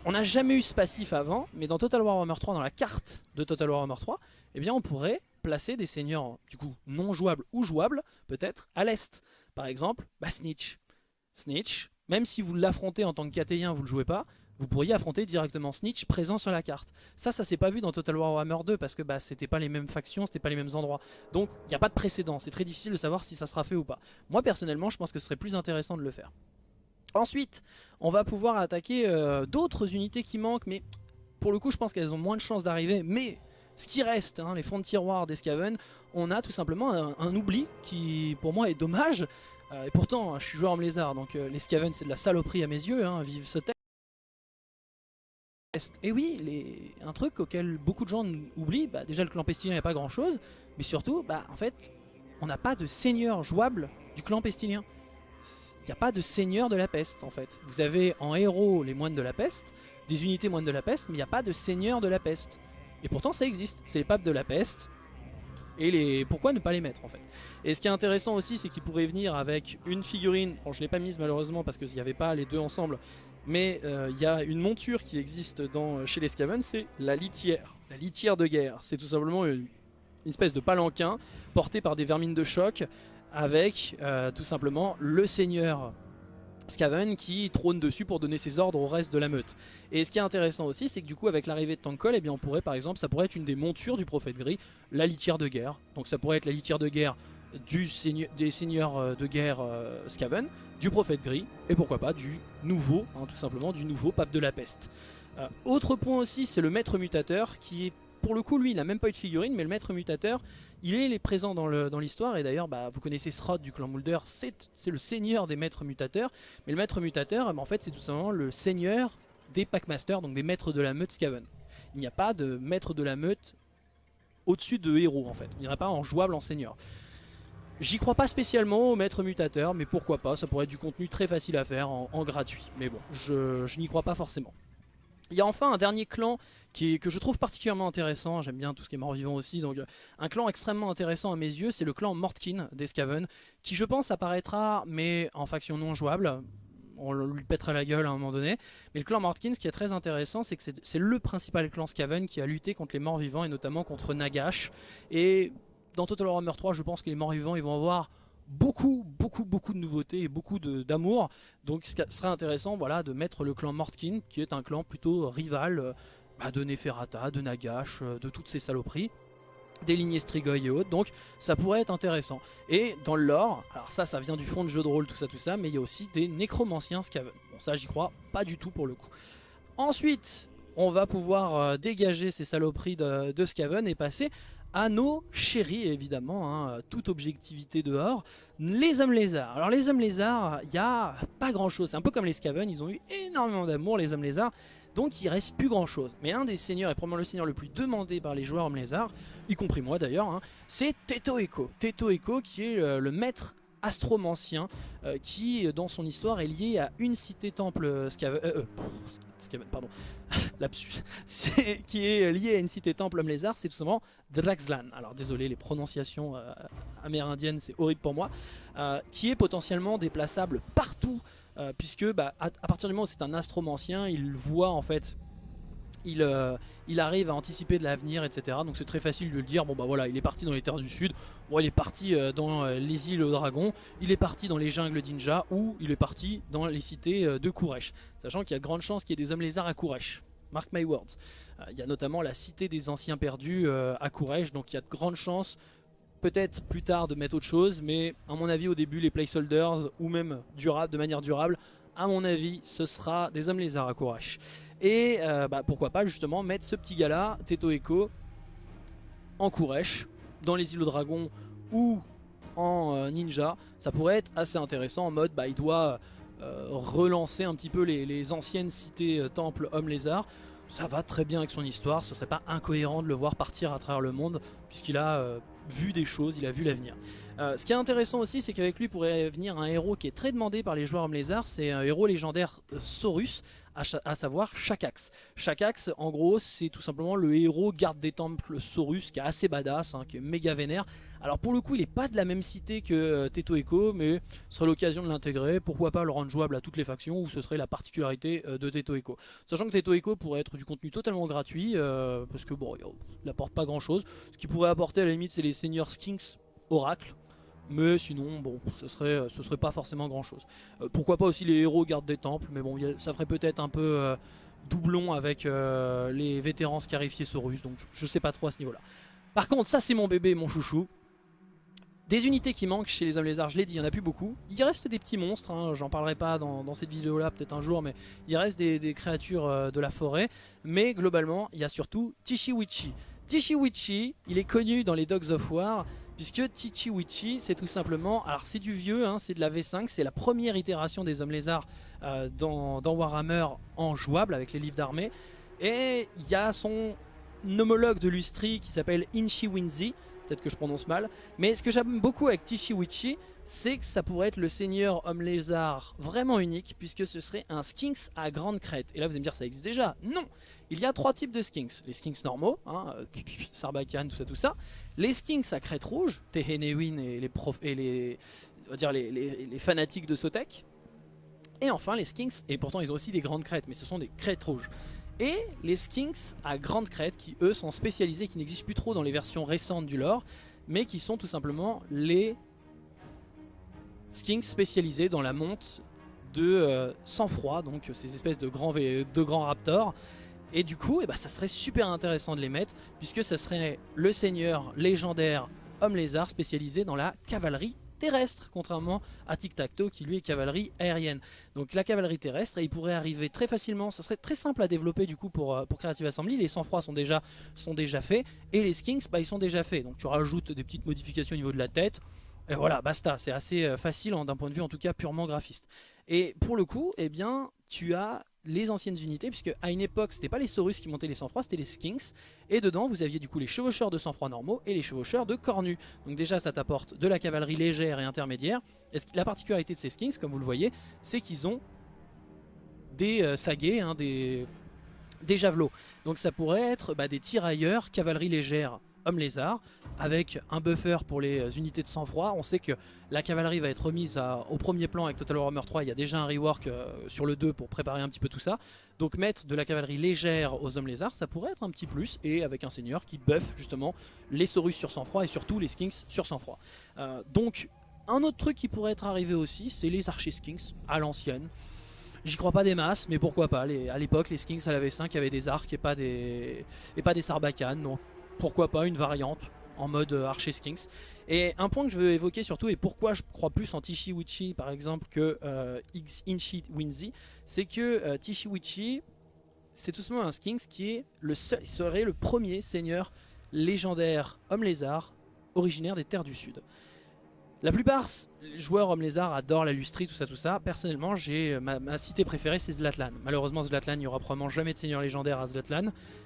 on n'a jamais eu ce passif avant, mais dans Total Warhammer 3, dans la carte de Total Warhammer 3, eh bien on pourrait placer des seigneurs du coup non jouables ou jouables, peut-être, à l'est. Par exemple, bah, Snitch. Snitch, même si vous l'affrontez en tant que KT1, vous le jouez pas, vous pourriez affronter directement Snitch présent sur la carte. Ça, ça s'est pas vu dans Total War Warhammer 2 parce que bah, c'était pas les mêmes factions, c'était pas les mêmes endroits. Donc il n'y a pas de précédent, c'est très difficile de savoir si ça sera fait ou pas. Moi personnellement, je pense que ce serait plus intéressant de le faire. Ensuite, on va pouvoir attaquer euh, d'autres unités qui manquent, mais pour le coup, je pense qu'elles ont moins de chances d'arriver. Mais ce qui reste, hein, les fonds de tiroir des Skaven, on a tout simplement un, oubli qui, pour moi, est dommage. Euh, et pourtant, je suis joueur en lézard, donc euh, les Skaven, c'est de la saloperie à mes yeux, hein, vive ce texte. Et oui, un truc auquel beaucoup de gens oublient, bah, déjà le clan pestilien a pas grand chose, mais surtout, bah, en fait, on n'a pas de seigneur jouable du clan pestilien. Il n'y a pas de seigneur de la peste en fait. Vous avez en héros les moines de la peste, des unités moines de la peste, mais il n'y a pas de seigneur de la peste. Et pourtant ça existe, c'est les papes de la peste, et les... pourquoi ne pas les mettre en fait? Et ce qui est intéressant aussi c'est qu'ils pourraient venir avec une figurine, bon je l'ai pas mise malheureusement parce qu'il n'y avait pas les deux ensemble, mais euh, il y a une monture qui existe dans, chez les Skaven, c'est la litière, la litière de guerre. C'est tout simplement une espèce de palanquin porté par des vermines de choc avec euh, tout simplement le seigneur Skaven qui trône dessus pour donner ses ordres au reste de la meute. Et ce qui est intéressant aussi, c'est que du coup avec l'arrivée de Tankol, eh bien on pourrait par exemple, ça pourrait être une des montures du prophète gris, la litière de guerre. Donc ça pourrait être la litière de guerre du des seigneurs euh, de guerre euh, Skaven, du prophète gris, et pourquoi pas du nouveau, hein, tout simplement, du nouveau pape de la peste. Euh, autre point aussi, c'est le maître mutateur, qui est pour le coup, lui, n'a même pas eu de figurine, mais le maître mutateur, il est, présent dans l'histoire, et d'ailleurs, bah, vous connaissez Srod du clan Mulder, c'est le seigneur des maîtres mutateurs, mais le maître mutateur, bah, en fait, c'est tout simplement le seigneur des Packmasters, donc des maîtres de la meute Skaven. Il n'y a pas de maître de la meute au-dessus de héros, en fait. Il n'y aura pas en jouable en seigneur. J'y crois pas spécialement au maître mutateur, mais pourquoi pas, ça pourrait être du contenu très facile à faire en, gratuit. Mais bon, je, n'y crois pas forcément. Il y a enfin un dernier clan qui que je trouve particulièrement intéressant, j'aime bien tout ce qui est mort-vivant aussi, donc un clan extrêmement intéressant à mes yeux, c'est le clan Mortkin d'Escaven, qui je pense apparaîtra, mais en faction non jouable, on lui pètera la gueule à un moment donné. Mais le clan Mortkin, ce qui est très intéressant, c'est que c'est le principal clan Skaven qui a lutté contre les morts vivants et notamment contre Nagash. Et dans Total Warhammer 3, je pense que les morts vivants, ils vont avoir beaucoup, beaucoup, beaucoup de nouveautés et beaucoup d'amour. Donc ce serait intéressant voilà, de mettre le clan Mortkin, qui est un clan plutôt rival euh, de Neferata, de Nagash, euh, de toutes ces saloperies des lignées Strigoi et autres, donc ça pourrait être intéressant. Et dans le lore, alors ça, ça vient du fond de jeu de rôle, tout ça, tout ça, mais il y a aussi des nécromanciens Skaven. Bon, ça, j'y crois pas du tout pour le coup. Ensuite, on va pouvoir euh, dégager ces saloperies de, de Skaven et passer à nos chéris, évidemment, hein, toute objectivité dehors, les hommes lézards. Alors les hommes lézards, il n'y a pas grand chose, c'est un peu comme les Skaven, ils ont eu énormément d'amour les hommes lézards, donc il reste plus grand chose. Mais l'un des seigneurs, et probablement le seigneur le plus demandé par les joueurs hommes lézards, y compris moi d'ailleurs, hein, c'est Teto Echo. Teto Echo qui est le maître astromancien euh, qui dans son histoire est lié à une cité temple euh, euh, pardon [LAUGHS] [LAUGHS] qui est lié à une cité temple homme lézard c'est tout simplement Draxlan alors désolé les prononciations amérindiennes c'est horrible pour moi qui est potentiellement déplaçable partout puisque bah, à, partir du moment où c'est un astromancien il voit en fait euh, il, arrive à anticiper de l'avenir, etc. Donc c'est très facile de le dire. Bon bah voilà, il est parti dans les terres du sud, bon, il est parti euh, dans euh, les îles aux dragons, il est parti dans les jungles d'Inja ou il est parti dans les cités de Kuresh. Sachant qu'il y a de grandes chances qu'il y ait des hommes lézards à Kuresh. Mark my words. Il y a notamment la cité des anciens perdus à Kuresh, donc il y a de grandes chances peut-être plus tard de mettre autre chose, mais à mon avis au début les placeholders ou même durable, de manière durable, à mon avis ce sera des hommes lézards à Kuresh. Et euh, bah, pourquoi pas justement mettre ce petit gars là, Teto Echo, en Kuresh, dans les îles aux dragons ou en euh, ninja. Ça pourrait être assez intéressant en mode bah, il doit euh, relancer un petit peu les, anciennes cités temples hommes lézards. Ça va très bien avec son histoire, ce serait pas incohérent de le voir partir à travers le monde puisqu'il a vu des choses, il a vu l'avenir. ce qui est intéressant aussi, c'est qu'avec lui pourrait venir un héros qui est très demandé par les joueurs lézards, c'est un héros légendaire Saurus, à, savoir Shakax. Shakax, en gros, c'est tout simplement le héros garde des temples Saurus, qui est assez badass, hein, qui est méga vénère. Alors pour le coup, il n'est pas de la même cité que euh, Teto Echo, mais ce serait l'occasion de l'intégrer. Pourquoi pas le rendre jouable à toutes les factions, ou ce serait la particularité euh, de Teto Echo. Sachant que Teto Echo pourrait être du contenu totalement gratuit, euh, parce que bon, il n'apporte pas grand chose. Ce qu'il pourrait apporter à la limite, c'est les seigneurs Skinks Oracle mais sinon, bon, ce serait, ce serait pas forcément grand chose. Euh, pourquoi pas aussi les héros gardent des temples, mais bon, ça ferait peut-être un peu euh, doublon avec euh, les vétérans scarifiés Saurus, donc je, sais pas trop à ce niveau-là. Par contre, ça c'est mon bébé, mon chouchou. Des unités qui manquent chez les hommes lézards, je l'ai dit, il y en a plus beaucoup. Il reste des petits monstres, hein, j'en parlerai pas dans, cette vidéo-là, peut-être un jour, mais il reste des, des créatures de la forêt. Mais globalement, il y a surtout Tishiwichi. Tishiwichi, il est connu dans les Dogs of War puisque Tichiwichi c'est tout simplement, alors c'est du vieux, hein, c'est de la V5, c'est la première itération des hommes lézards euh, dans, Warhammer en jouable avec les livres d'armée, et il y a son homologue de Lustri qui s'appelle Inchi peut-être que je prononce mal, mais ce que j'aime beaucoup avec Tichiwichi, c'est que ça pourrait être le seigneur homme lézard vraiment unique, puisque ce serait un Skinks à grande crête. Et là vous allez me dire ça existe déjà Non Il y a trois types de Skinks. Les Skinks normaux, hein, euh, Sarbacane, tout ça, tout ça. Les Skinks à crête rouge, Tehenewin et les, prof et les, on va dire les, les, fanatiques de Sotek. Et enfin les Skinks, et pourtant ils ont aussi des grandes crêtes, mais ce sont des crêtes rouges. Et les Skinks à grande crête qui eux sont spécialisés, qui n'existent plus trop dans les versions récentes du lore, mais qui sont tout simplement les Skinks spécialisés dans la monte de euh, sang-froid, donc ces espèces de grands, de grands raptors. Et du coup, eh ben, ça serait super intéressant de les mettre, puisque ce serait le seigneur légendaire homme lézard spécialisé dans la cavalerie terrestre, contrairement à Tic Tac Toe qui lui est cavalerie aérienne. Donc la cavalerie terrestre, il pourrait arriver très facilement, ça serait très simple à développer du coup pour, euh, pour Creative Assembly, les sang-froid sont déjà, sont déjà faits, et les skinks, bah, ils sont déjà faits. Donc tu rajoutes des petites modifications au niveau de la tête, et voilà, basta, c'est assez euh, facile d'un point de vue en tout cas purement graphiste. Et pour le coup, eh bien, tu as les anciennes unités, puisque à une époque, c'était pas les Saurus qui montaient les sang-froid, c'était les Skinks. Et dedans, vous aviez du coup les chevaucheurs de sang-froid normaux et les chevaucheurs de cornus. Donc déjà, ça t'apporte de la cavalerie légère et intermédiaire. La particularité de ces Skinks, comme vous le voyez, c'est qu'ils ont des euh, hein, des, javelots. Donc ça pourrait être bah, des tirailleurs, cavalerie légère homme lézard avec un buffer pour les unités de sang-froid. On sait que la cavalerie va être remise au premier plan avec Total Warhammer 3. Il y a déjà un rework euh, sur le 2 pour préparer un petit peu tout ça. Donc mettre de la cavalerie légère aux hommes lézards, ça pourrait être un petit plus. Et avec un seigneur qui buff justement les Saurus sur sang-froid et surtout les Skinks sur sang-froid. Euh, donc un autre truc qui pourrait être arrivé aussi, c'est les archers Skinks à l'ancienne. J'y crois pas des masses, mais pourquoi pas. à l'époque, les Skinks à la V5 avaient des arcs et pas des, et pas des sarbacanes. Donc pourquoi pas une variante en mode euh, Archer Skinks. Et un point que je veux évoquer surtout, et pourquoi je crois plus en Tishiwichi par exemple que euh, Inchi Winzy, c'est que euh, Tishiwichi, c'est tout simplement un Skinks qui est le seul, serait le premier seigneur légendaire homme lézard originaire des terres du sud. La plupart joueurs Homme Lézard adorent la lustrie, tout ça, tout ça. Personnellement, euh, ma, cité préférée, c'est Zlatlan. Malheureusement, Zlatlan, il n'y aura probablement jamais de seigneur légendaire à Zlatlan.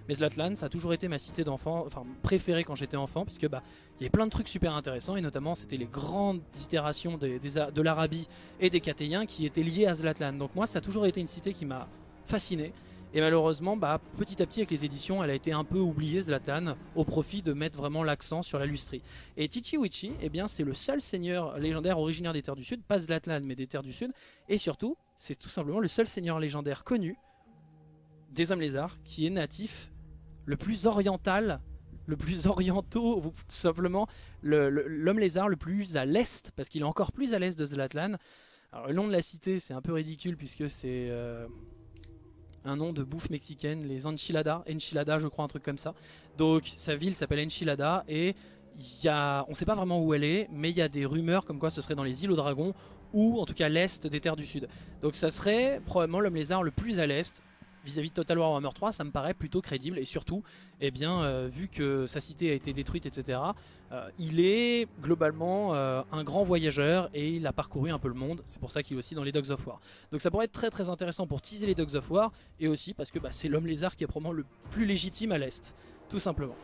Mais Zlatlan, ça a toujours été ma cité d'enfant, enfin préférée quand j'étais enfant, puisque bah, il y avait plein de trucs super intéressants, et notamment c'était les grandes itérations de l'Arabie et des Catéiens qui étaient liées à Zlatlan. Donc moi, ça a toujours été une cité qui m'a fasciné. Et malheureusement, bah, petit à petit avec les éditions, elle a été un peu oubliée Zlatan au profit de mettre vraiment l'accent sur la lustrie. Et Tichiwichi, eh bien, c'est le seul seigneur légendaire originaire des Terres du Sud, pas Zlatan mais des Terres du Sud. Et surtout, c'est tout simplement le seul seigneur légendaire connu des Hommes Lézards qui est natif le plus oriental, le plus orientaux, [LAUGHS] tout simplement l'homme lézard le plus à l'est, parce qu'il est encore plus à l'est de Zlatlan. Alors le nom de la cité c'est un peu ridicule puisque c'est... Euh, un nom de bouffe mexicaine, les enchiladas, enchilada je crois, un truc comme ça. Donc sa ville s'appelle Enchilada et y a, on ne sait pas vraiment où elle est, mais il y a des rumeurs comme quoi ce serait dans les îles aux dragons ou en tout cas l'est des terres du sud. Donc ça serait probablement l'homme lézard le plus à l'est vis-à-vis de Total War Warhammer 3, ça me paraît plutôt crédible et surtout, eh euh, vu que sa cité a été détruite, etc., euh, il est globalement euh, un grand voyageur et il a parcouru un peu le monde. C'est pour ça qu'il est aussi dans les Dogs of War. Donc ça pourrait être très très intéressant pour teaser les Dogs of War et aussi parce que bah, c'est l'homme lézard qui est probablement le plus légitime à l'Est, tout simplement.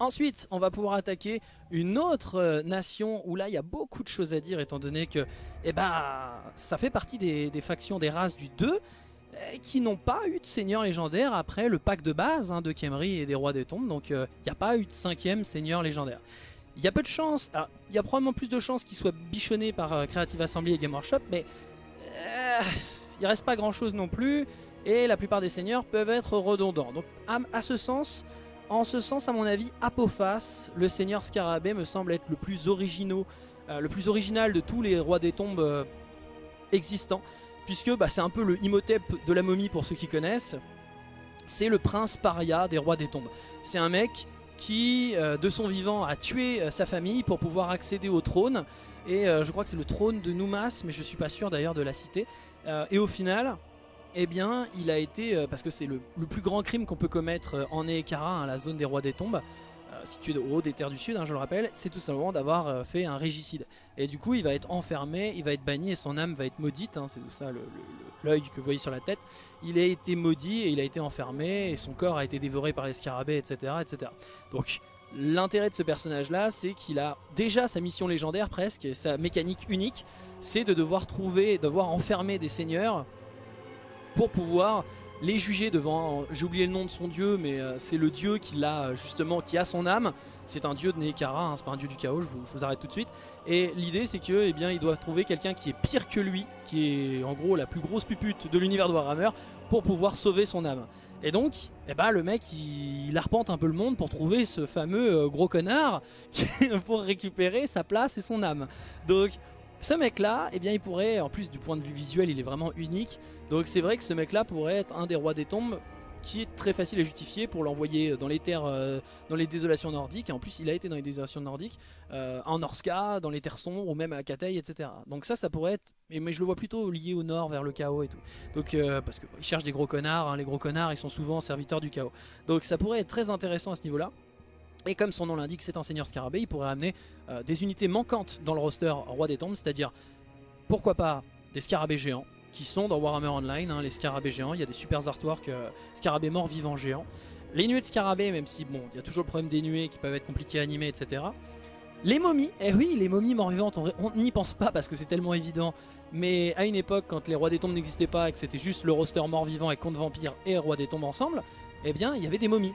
Ensuite, on va pouvoir attaquer une autre nation où là il y a beaucoup de choses à dire étant donné que eh ben, ça fait partie des, des factions des races du 2 euh, qui n'ont pas eu de seigneur légendaire après le pack de base hein, de Kemri et des Rois des Tombes. Donc il euh, n'y a pas eu de cinquième seigneur légendaire. Il y a peu de chance, il y a probablement plus de chances qu'il soit bichonné par euh, Creative Assembly et Game Workshop, mais il reste pas grand chose non plus, et la plupart des seigneurs peuvent être redondants. Donc à, ce sens, en ce sens à mon avis, Apophas, le seigneur Scarabée, me semble être le plus le plus original de tous les Rois des Tombes existants puisque bah, c'est un peu le Imhotep de la momie pour ceux qui connaissent. C'est le prince paria des rois des tombes. C'est un mec qui, euh, de son vivant, a tué euh, sa famille pour pouvoir accéder au trône. Et euh, je crois que c'est le trône de Numas, mais je suis pas sûr d'ailleurs de la citer. et au final, eh bien, il a été, parce que c'est le, plus grand crime qu'on peut commettre en Eekara, hein, la zone des rois des tombes, situé au haut des terres du sud, hein, je le rappelle, c'est tout simplement d'avoir euh, fait un régicide. Et du coup, il va être enfermé, il va être banni et son âme va être maudite. Hein, c'est tout ça l'œil que vous voyez sur la tête. Il a été maudit et il a été enfermé et son corps a été dévoré par les scarabées, etc. etc. Donc, l'intérêt de ce personnage-là, c'est qu'il a déjà sa mission légendaire presque, sa mécanique unique, c'est de devoir trouver, devoir enfermer des seigneurs pour pouvoir les juger devant, j'ai oublié le nom de son dieu, mais euh, c'est le dieu qui l'a justement, qui a son âme. C'est un dieu de Nekara, hein, c'est pas un dieu du chaos, je vous, arrête tout de suite. Et l'idée c'est que, eh bien, ils doivent trouver quelqu'un qui est pire que lui, qui est en gros la plus grosse pupute de l'univers de Warhammer, pour pouvoir sauver son âme. Et donc, eh ben, le mec, il, arpente un peu le monde pour trouver ce fameux euh, gros connard [LAUGHS] pour récupérer sa place et son âme. Donc, ce mec là, eh bien il pourrait, en plus du point de vue visuel il est vraiment unique, donc c'est vrai que ce mec là pourrait être un des rois des tombes qui est très facile à justifier pour l'envoyer dans les terres, euh, dans les désolations nordiques, et en plus il a été dans les désolations nordiques, euh, en Norska, dans les terres sombres, ou même à Katei, etc. Donc ça, ça pourrait être, mais, je le vois plutôt lié au nord, vers le chaos et tout. Donc, euh, parce qu'il cherche des gros connards, hein. les gros connards ils sont souvent serviteurs du chaos. Donc ça pourrait être très intéressant à ce niveau-là. Et comme son nom l'indique, c'est un seigneur scarabée, il pourrait amener euh, des unités manquantes dans le roster Roi des Tombes, c'est-à-dire, pourquoi pas, des scarabées géants, qui sont dans Warhammer Online, hein, les scarabées géants, il y a des super artworks, euh, scarabées morts vivants géants. Les nuées de scarabées, même si, bon, il y a toujours le problème des nuées qui peuvent être compliquées à animer, etc. Les momies, eh oui, les momies morts vivantes, on n'y pense pas parce que c'est tellement évident. Mais à une époque, quand les rois des tombes n'existaient pas et que c'était juste le roster mort vivant et contre vampire et roi des tombes ensemble, eh bien, il y avait des momies.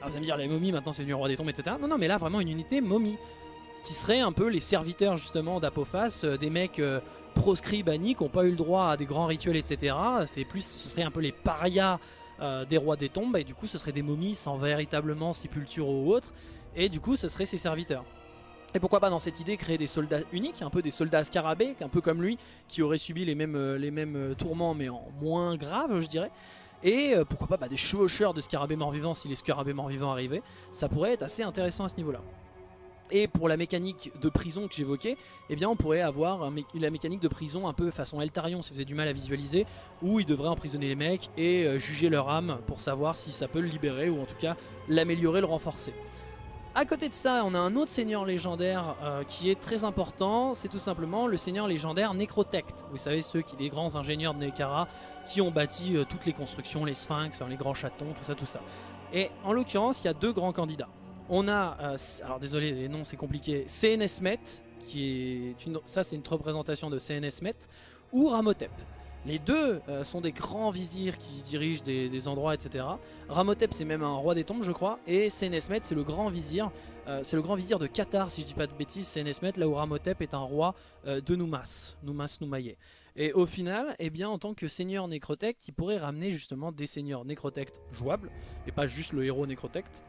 Alors vous allez me dire, les momies maintenant c'est devenu roi des tombes, etc. Non, non, mais là vraiment une unité momie. Qui serait un peu les serviteurs justement d'Apophas, euh, des mecs euh, proscrits, bannis, qui n'ont pas eu le droit à des grands rituels, etc. C'est plus, ce serait un peu les parias euh, des rois des tombes, et du coup ce serait des momies sans véritablement sépulture ou autre, et du coup ce serait ses serviteurs. Et pourquoi pas dans cette idée créer des soldats uniques, un peu des soldats scarabées, un peu comme lui, qui auraient subi les mêmes, les mêmes tourments mais en moins grave je dirais. Et euh, pourquoi pas bah, des chevaucheurs de scarabées mort-vivants si les scarabées mort-vivants arrivaient. Ça pourrait être assez intéressant à ce niveau-là. Et pour la mécanique de prison que j'évoquais, eh bien on pourrait avoir la mécanique de prison un peu façon Eltarion si vous avez du mal à visualiser, où ils devraient emprisonner les mecs et euh, juger leur âme pour savoir si ça peut le libérer ou en tout cas l'améliorer, le renforcer. À côté de ça, on a un autre seigneur légendaire euh, qui est très important, c'est tout simplement le seigneur légendaire Necrotect. Vous savez, ceux qui, les grands ingénieurs de Nekara qui ont bâti euh, toutes les constructions, les sphinx, les grands chatons, tout ça, tout ça. Et en l'occurrence, il y a deux grands candidats. On a, euh, alors désolé, les noms c'est compliqué, CNSmet, qui est ça c'est une représentation de CNSmet, ou Ramotep. Les deux euh, sont des grands vizirs qui dirigent des, endroits, etc. Ramotep, c'est même un roi des tombes, je crois. Et Senesmet, c'est le grand vizir. Euh, c'est le grand vizir de Qatar, si je dis pas de bêtises, Senesmet, là où Ramotep est un roi euh, de Noumas, Noumas Noumaye. Et au final, eh bien, en tant que seigneur Necrotect, il pourrait ramener justement des seigneurs Necrotect jouables, et pas juste le héros Necrotect.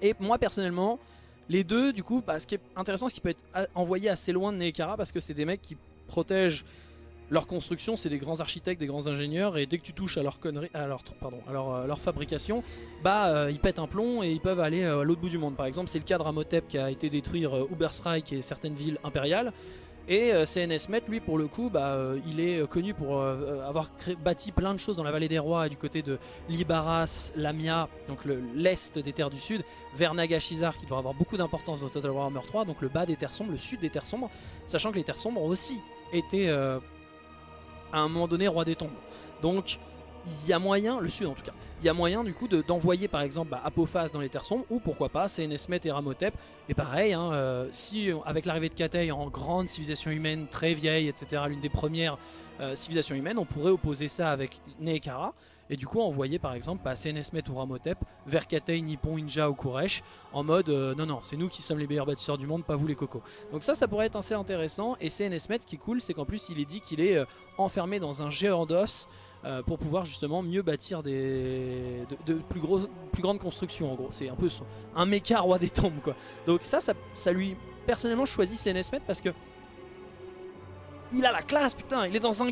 Et moi, personnellement, les deux, du coup, bah, ce qui est intéressant, c'est qu'il peut être envoyé assez loin de Nekara, parce que c'est des mecs qui protègent leur construction, c'est des grands architectes, des grands ingénieurs, et dès que tu touches à leur connerie, à leur, pardon, à leur, euh, fabrication, bah euh, ils pètent un plomb et ils peuvent aller euh, à l'autre bout du monde. Par exemple, c'est le cas de Ramotep qui a été détruire Uberstrike et certaines villes impériales. Et CNSmet, lui, pour le coup, bah, il est connu pour avoir bâti plein de choses dans la vallée des rois, du côté de Libaras, Lamia, donc l'est des terres du sud, vers Nagashizar, qui doit avoir beaucoup d'importance dans Total Warhammer 3, donc le bas des terres sombres, le sud des terres sombres, sachant que les terres sombres ont aussi été à un moment donné roi des tombes. Donc il y a moyen, le sud en tout cas, il y a moyen du coup d'envoyer par exemple bah, Apophas dans les terres sombres ou pourquoi pas CNSmet et Ramotep. Et pareil, hein, euh, si avec l'arrivée de Katei en grande civilisation humaine très vieille, etc., l'une des premières euh, civilisations humaines, on pourrait opposer ça avec Neekara et du coup envoyer par exemple bah, CNSmet ou Ramotep vers Katei, Nippon, Inja ou Kuresh en mode euh, non non c'est nous qui sommes les meilleurs bâtisseurs du monde pas vous les cocos donc ça ça pourrait être assez intéressant et CNSmet ce qui est cool c'est qu'en plus il est dit qu'il est enfermé dans un géant d'os euh, pour pouvoir justement mieux bâtir des, de, plus, grosses, plus grandes constructions en gros. C'est un peu un méca roi des tombes quoi. Donc ça, ça, lui... Personnellement je choisis parce que il a la classe putain, il est dans un...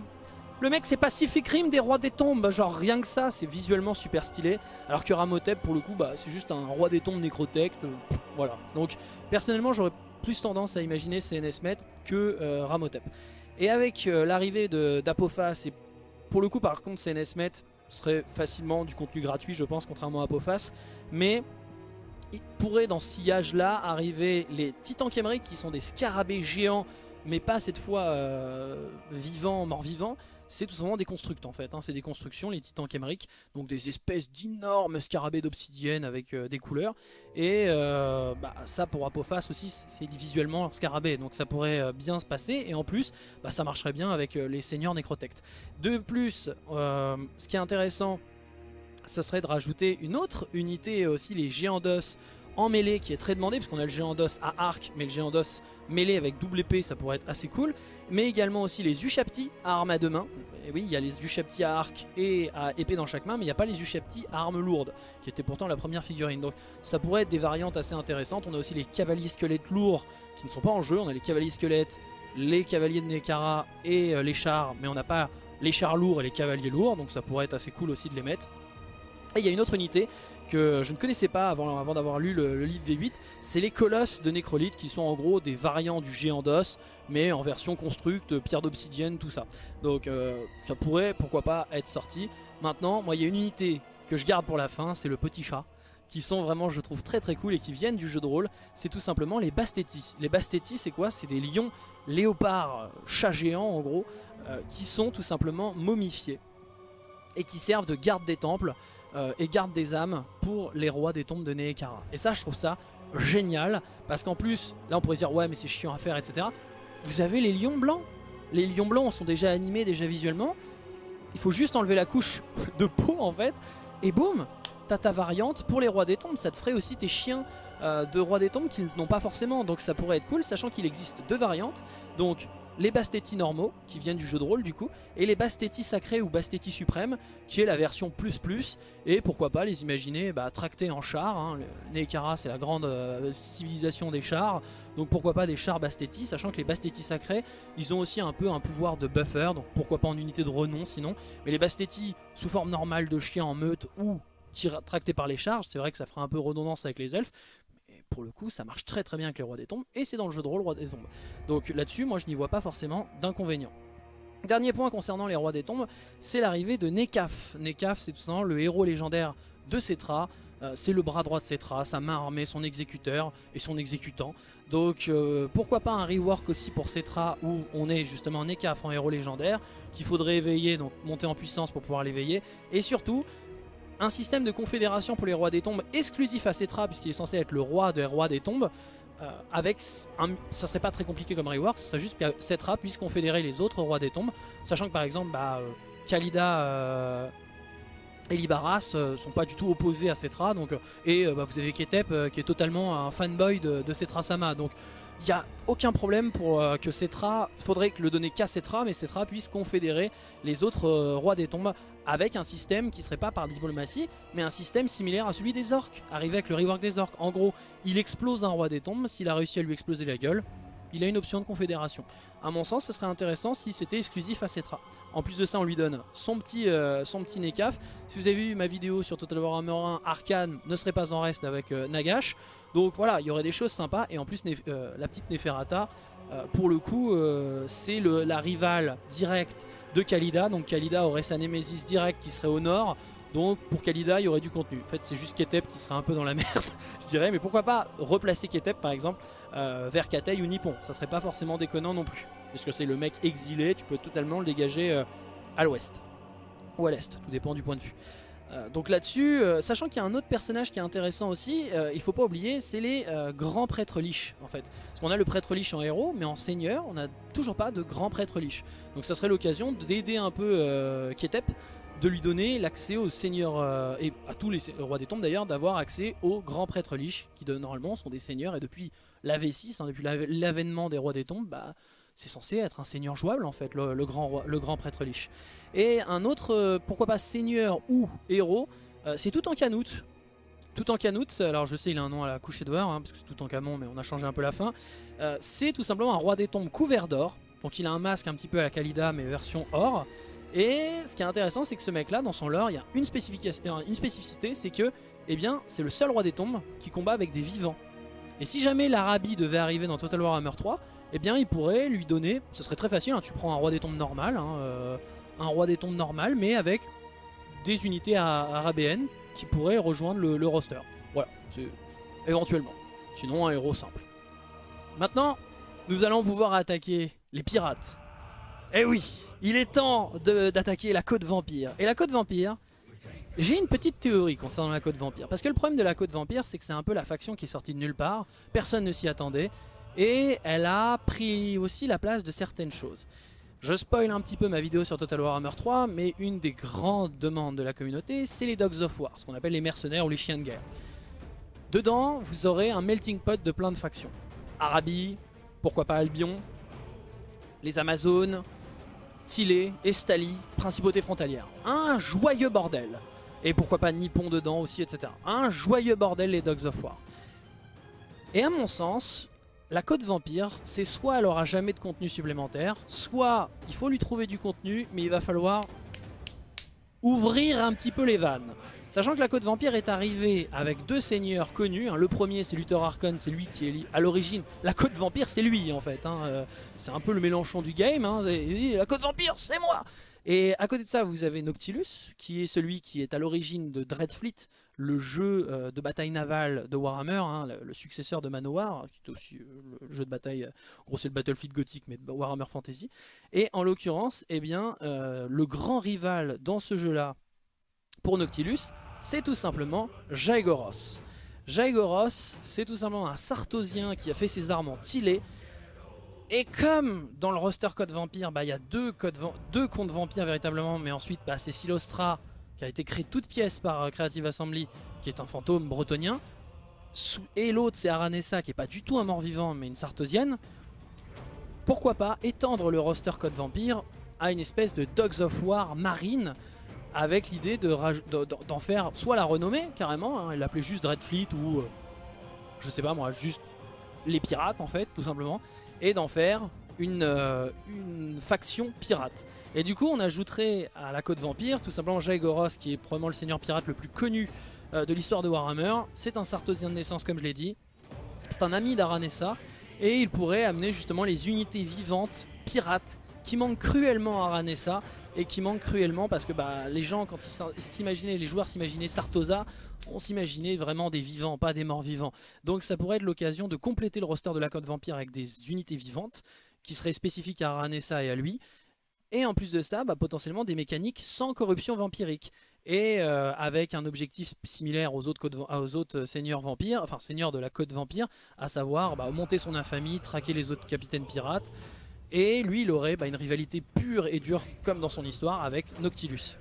Le mec c'est Pacific Rim des rois des tombes, genre rien que ça c'est visuellement super stylé. Alors que Ramotep pour le coup bah, c'est juste un roi des tombes nécrotect, euh, voilà. Donc personnellement j'aurais plus tendance à imaginer CNSmet que euh, Ramotep. Et avec l'arrivée d'Apophas et pour le coup, par contre, CNSmet serait facilement du contenu gratuit, je pense, contrairement à Apophas. Mais il pourrait, dans ce sillage-là, arriver les Titans Khemeric, qui sont des scarabées géants, mais pas cette fois euh, vivants, morts-vivants, c'est tout simplement des constructs en fait. Hein. C'est des constructions, les titans Khemeric, donc des espèces d'énormes scarabées d'obsidienne avec euh, des couleurs. Et euh, bah, ça pour Apophas aussi, c'est visuellement scarabée, donc ça pourrait euh, bien se passer. Et en plus, bah, ça marcherait bien avec les seigneurs Necrotect. De plus, ce qui est intéressant, ce serait de rajouter une autre unité aussi, les géants d'os en mêlée qui est très demandé parce qu'on a le géant d'os à arc mais le géant d'os mêlé avec double épée ça pourrait être assez cool mais également aussi les Ushapti à arme à deux mains et oui il y a les Ushapti à arc et à épée dans chaque main mais il n'y a pas les Ushapti à arme lourde qui était pourtant la première figurine. Donc ça pourrait être des variantes assez intéressantes. On a aussi les cavaliers squelettes lourds qui ne sont pas en jeu. On a les cavaliers squelettes les cavaliers de Nekara et euh, les chars mais on n'a pas les chars lourds et les cavaliers lourds donc ça pourrait être assez cool aussi de les mettre. Et il y a une autre unité que je ne connaissais pas avant, d'avoir lu le, livre V8, c'est les colosses de Nécrolite qui sont en gros des variants du géant d'os, mais en version constructe, pierre d'obsidienne, tout ça. Donc euh, ça pourrait, pourquoi pas, être sorti. Maintenant, moi il y a une unité que je garde pour la fin, c'est le petit chat qui sont vraiment je trouve très très cool et qui viennent du jeu de rôle, c'est tout simplement les Bastétis. Les Bastétis c'est quoi? C'est des lions léopards, chats géants en gros, euh, qui sont tout simplement momifiés et qui servent de garde des temples euh, et garde des âmes pour les rois des tombes de Neekara. Et ça je trouve ça génial parce qu'en plus là on pourrait dire ouais mais c'est chiant à faire etc. Vous avez les lions blancs. Les lions blancs sont déjà animés déjà visuellement. Il faut juste enlever la couche de peau en fait et boum T'as ta variante pour les rois des tombes, ça te ferait aussi tes chiens euh, de rois des tombes qu'ils n'ont pas forcément, donc ça pourrait être cool, sachant qu'il existe deux variantes, donc les Bastétis normaux, qui viennent du jeu de rôle du coup, et les Bastétis sacrés ou Bastétis suprêmes, qui est la version plus plus, et pourquoi pas les imaginer bah, tractés en char, hein. Neekara c'est la grande euh, civilisation des chars, donc pourquoi pas des chars Bastétis, sachant que les Bastétis sacrés, ils ont aussi un peu un pouvoir de buffer, donc pourquoi pas en unité de renom sinon, mais les Bastétis sous forme normale de chiens en meute ou tractés par les charges, c'est vrai que ça fera un peu redondance avec les elfes, pour le coup ça marche très très bien avec les rois des tombes et c'est dans le jeu de rôle roi des tombes. Donc là-dessus moi je n'y vois pas forcément d'inconvénient. Dernier point concernant les rois des tombes, c'est l'arrivée de Nekaf. Nekaf c'est tout simplement le héros légendaire de Cetra. Euh, c'est le bras droit de Cetra, sa main armée, son exécuteur et son exécutant. Donc euh, pourquoi pas un rework aussi pour Cetra où on est justement Nekaf en héros légendaire qu'il faudrait éveiller, donc monter en puissance pour pouvoir l'éveiller. Et surtout un système de confédération pour les rois des tombes exclusif à Cetra puisqu'il est censé être le roi des rois des tombes euh, avec un, ça serait pas très compliqué comme rework, ce serait juste que Cetra puisse confédérer les autres rois des tombes, sachant que par exemple bah, euh, Khalida euh, et Libaras sont pas du tout opposés à Cetra, donc, et bah, vous avez Ketep qui est totalement un fanboy de Cetra Sama, donc il n'y a aucun problème pour que Cetra, faudrait le donner qu'à Cetra, mais Cetra puisse confédérer les autres rois des tombes avec un système qui serait pas par diplomatie, mais un système similaire à celui des orques, arrivé avec le rework des orques. En gros, il explose un roi des tombes, s'il a réussi à lui exploser la gueule, il a une option de confédération. À mon sens, ce serait intéressant si c'était exclusif à Cetra. En plus de ça, on lui donne son petit, euh, Nekaf. Si vous avez vu ma vidéo sur Total Warhammer 1, Arkane ne serait pas en reste avec euh, Nagash. Donc voilà, il y aurait des choses sympas. Et en plus, euh, la petite Neferata, euh, pour le coup, euh, c'est la rivale directe de Kalida. Donc Kalida aurait sa némésis directe qui serait au nord. Donc pour Kalida, il y aurait du contenu. En fait, c'est juste Ketep qui serait un peu dans la [LAUGHS] merde, je dirais. Mais pourquoi pas replacer Ketep, par exemple, vers Katei ou Nippon Ça serait pas forcément déconnant non plus. Parce que c'est le mec exilé, tu peux totalement le dégager à l'ouest. Ou à l'est, tout dépend du point de vue. Euh, donc là-dessus, euh, sachant qu'il y a un autre personnage qui est intéressant aussi, euh, il faut pas oublier, c'est les grands prêtres liches en fait. Parce qu'on a le prêtre liche en héros, mais en seigneur, on n'a toujours pas de grand prêtre liche. Donc ça serait l'occasion d'aider un peu Ketep, de lui donner l'accès aux seigneurs, et à tous les rois des tombes d'ailleurs, d'avoir accès aux grands prêtres liches, qui normalement sont des seigneurs, et depuis la V6, hein, depuis l'avènement des rois des tombes, bah, c'est censé être un seigneur jouable en fait, le, grand, le grand prêtre liche. Et un autre, euh, pourquoi pas seigneur ou héros, euh, c'est tout en canoute. Tout en canoute, alors je sais il a un nom à la coucher de voir, hein, parce que c'est tout en camon mais on a changé un peu la fin. Euh, c'est tout simplement un roi des tombes couvert d'or, donc il a un masque un petit peu à la Kalida mais version or. Et ce qui est intéressant c'est que ce mec là dans son lore il y a une, une spécificité, c'est que eh bien c'est le seul roi des tombes qui combat avec des vivants. Et si jamais l'Arabie devait arriver dans Total Warhammer 3, eh bien il pourrait lui donner, ce serait très facile, hein, tu prends un roi des tombes normal, hein, euh, un roi des tombes normal, mais avec des unités arabéennes qui pourraient rejoindre le, roster. Voilà, éventuellement. Sinon un héros simple. Maintenant, nous allons pouvoir attaquer les pirates. Eh oui, il est temps d'attaquer la côte vampire. Et la côte vampire, j'ai une petite théorie concernant la côte vampire. Parce que le problème de la côte vampire, c'est que c'est un peu la faction qui est sortie de nulle part. Personne ne s'y attendait. Et elle a pris aussi la place de certaines choses. Je spoil un petit peu ma vidéo sur Total Warhammer 3, mais une des grandes demandes de la communauté, c'est les Dogs of War, ce qu'on appelle les mercenaires ou les chiens de guerre. Dedans, vous aurez un melting pot de plein de factions. Arabie, pourquoi pas Albion, les Amazones, Tilé, Estali, Principauté frontalière. Un joyeux bordel. Et pourquoi pas Nippon dedans aussi, etc. Un joyeux bordel les Dogs of War. Et à mon sens, la Côte Vampire, c'est soit elle aura jamais de contenu supplémentaire, soit il faut lui trouver du contenu, mais il va falloir ouvrir un petit peu les vannes. Sachant que la Côte Vampire est arrivée avec deux seigneurs connus, hein. le premier c'est Luther Archon, c'est lui qui est à l'origine, la Côte Vampire c'est lui en fait, hein. euh, c'est un peu le Mélenchon du game, hein. la Côte Vampire c'est moi et à côté de ça, vous avez Noctilus, qui est celui qui est à l'origine de Dreadfleet, le jeu euh, de bataille navale de Warhammer, hein, le, successeur de Manowar, qui est aussi euh, le jeu de bataille, euh, gros c'est le Battlefield gothique, mais de Warhammer Fantasy. Et en l'occurrence, eh bien, le grand rival dans ce jeu-là, pour Noctilus, c'est tout simplement Jaegoros. Jaegoros, c'est tout simplement un Sartosien qui a fait ses armes en Tilé, et comme dans le roster Code Vampire, bah, il y a deux, codes deux comptes Vampire véritablement, mais ensuite bah, c'est Silostra qui a été créé toute pièce par euh, Creative Assembly, qui est un fantôme bretonien. Et l'autre c'est Aranessa qui est pas du tout un mort-vivant mais une sartosienne. Pourquoi pas étendre le roster Code Vampire à une espèce de Dogs of War marine avec l'idée d'en faire soit la renommée carrément, hein, l'appeler juste Dreadfleet ou euh, je sais pas moi, juste les pirates en fait tout simplement et d'en faire une, euh, une, faction pirate. Et du coup on ajouterait à la côte vampire tout simplement Jaegoros qui est probablement le seigneur pirate le plus connu euh, de l'histoire de Warhammer. C'est un Sartosien de naissance comme je l'ai dit. C'est un ami d'Aranessa et il pourrait amener justement les unités vivantes pirates qui manquent cruellement à Aranessa et qui manquent cruellement parce que bah, les gens quand ils s'imaginaient, les joueurs s'imaginaient Sartosa, on s'imaginait vraiment des vivants, pas des morts vivants. Donc ça pourrait être l'occasion de compléter le roster de la Côte Vampire avec des unités vivantes qui seraient spécifiques à Aranessa et à lui. Et en plus de ça, bah, potentiellement des mécaniques sans corruption vampirique. Et euh, avec un objectif similaire aux autres, autres seigneurs vampires, enfin seigneurs de la côte vampire, à savoir bah, monter son infamie, traquer les autres capitaines pirates, et lui, il aurait bah, une rivalité pure et dure, comme dans son histoire, avec Noctilus.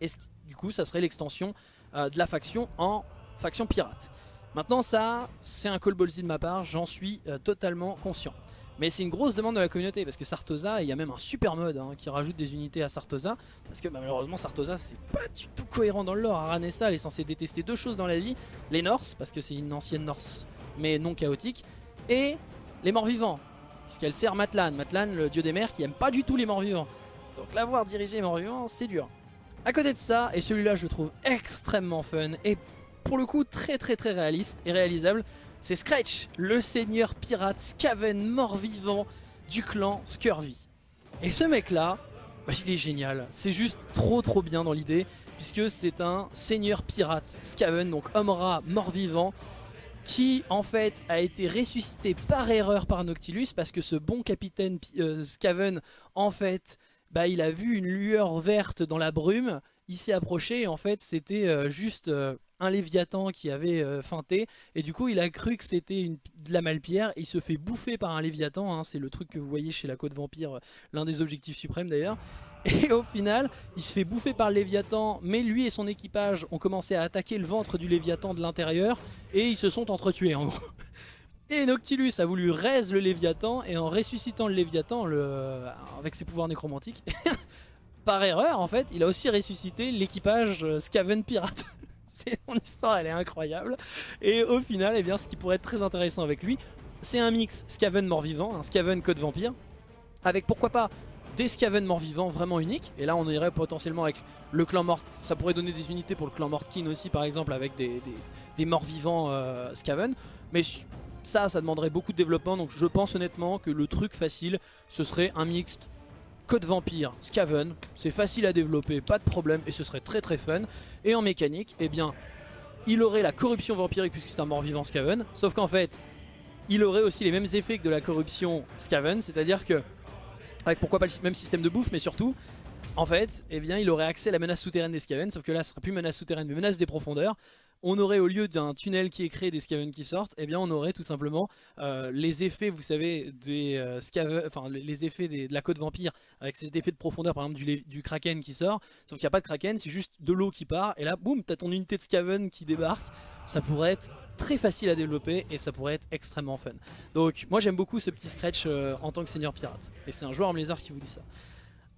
Et du coup, ça serait l'extension euh, de la faction en faction pirate. Maintenant, ça, c'est un call ballsy de ma part, j'en suis euh, totalement conscient. Mais c'est une grosse demande de la communauté parce que Sartosa, il y a même un super mode hein, qui rajoute des unités à Sartosa. Parce que bah, malheureusement Sartosa c'est pas du tout cohérent dans le lore. Aranessa elle est censée détester deux choses dans la vie. Les Norse, parce que c'est une ancienne Norse mais non chaotique. Et les morts vivants puisqu'elle sert Matlan. Matlan, le dieu des mers, qui aime pas du tout les morts-vivants. Donc l'avoir dirigé les morts-vivants, c'est dur. À côté de ça, et celui-là je le trouve extrêmement fun, et pour le coup très très très réaliste et réalisable, c'est Scratch, le seigneur pirate Skaven mort-vivant du clan Scurvy. Et ce mec-là, bah, il est génial. C'est juste trop trop bien dans l'idée, puisque c'est un seigneur pirate Skaven, donc homme-rat mort-vivant, qui en fait a été ressuscité par erreur par Noctilus parce que ce bon capitaine euh, Skaven en fait bah, il a vu une lueur verte dans la brume, il s'est approché et en fait c'était euh, juste euh, un léviathan qui avait feinté et du coup il a cru que c'était de la malpierre il se fait bouffer par un léviathan, hein. c'est le truc que vous voyez chez la côte vampire, l'un des objectifs suprêmes d'ailleurs [LAUGHS] et au final, il se fait bouffer par le Léviathan, mais lui et son équipage ont commencé à attaquer le ventre du Léviathan de l'intérieur, et ils se sont entretués en gros. [LAUGHS] Et Noctilus a voulu raise le Léviathan, et en ressuscitant le Léviathan le... avec ses pouvoirs nécromantiques, [LAUGHS] par erreur en fait, il a aussi ressuscité l'équipage euh, Skaven Pirate. Son histoire, elle est incroyable. Et au final, eh bien, ce qui pourrait être très intéressant avec lui, c'est un mix Skaven mort-vivant, un Skaven code vampire, avec pourquoi pas des Skaven morts-vivants vraiment uniques. Et là, on irait potentiellement avec le clan mort. Ça pourrait donner des unités pour le clan Mortkin aussi, par exemple, avec des, des, morts-vivants euh, Skaven. Mais ça, ça demanderait beaucoup de développement. Donc je pense honnêtement que le truc facile, ce serait un mixte Code Vampire, Skaven, c'est facile à développer, pas de problème, et ce serait très très fun. Et en mécanique, eh bien, il aurait la corruption vampirique puisque c'est un mort-vivant Skaven, sauf qu'en fait, il aurait aussi les mêmes effets que de la corruption Skaven, c'est-à-dire que avec pourquoi pas le même système de bouffe, mais surtout, en fait, eh bien, il aurait accès à la menace souterraine des Skaven, sauf que là, ce sera plus menace souterraine, mais menace des profondeurs. On aurait au lieu d'un tunnel qui est créé des Skaven qui sortent, eh bien on aurait tout simplement euh, les effets, vous savez, des euh, les effets de la côte vampire avec cet effet de profondeur par exemple du, Kraken qui sort, sauf qu'il n'y a pas de Kraken, c'est juste de l'eau qui part et là boum, t'as ton unité de Skaven qui débarque, ça pourrait être très facile à développer et ça pourrait être extrêmement fun. Donc moi j'aime beaucoup ce petit scratch euh, en tant que seigneur pirate et c'est un joueur en Blizzard qui vous dit ça.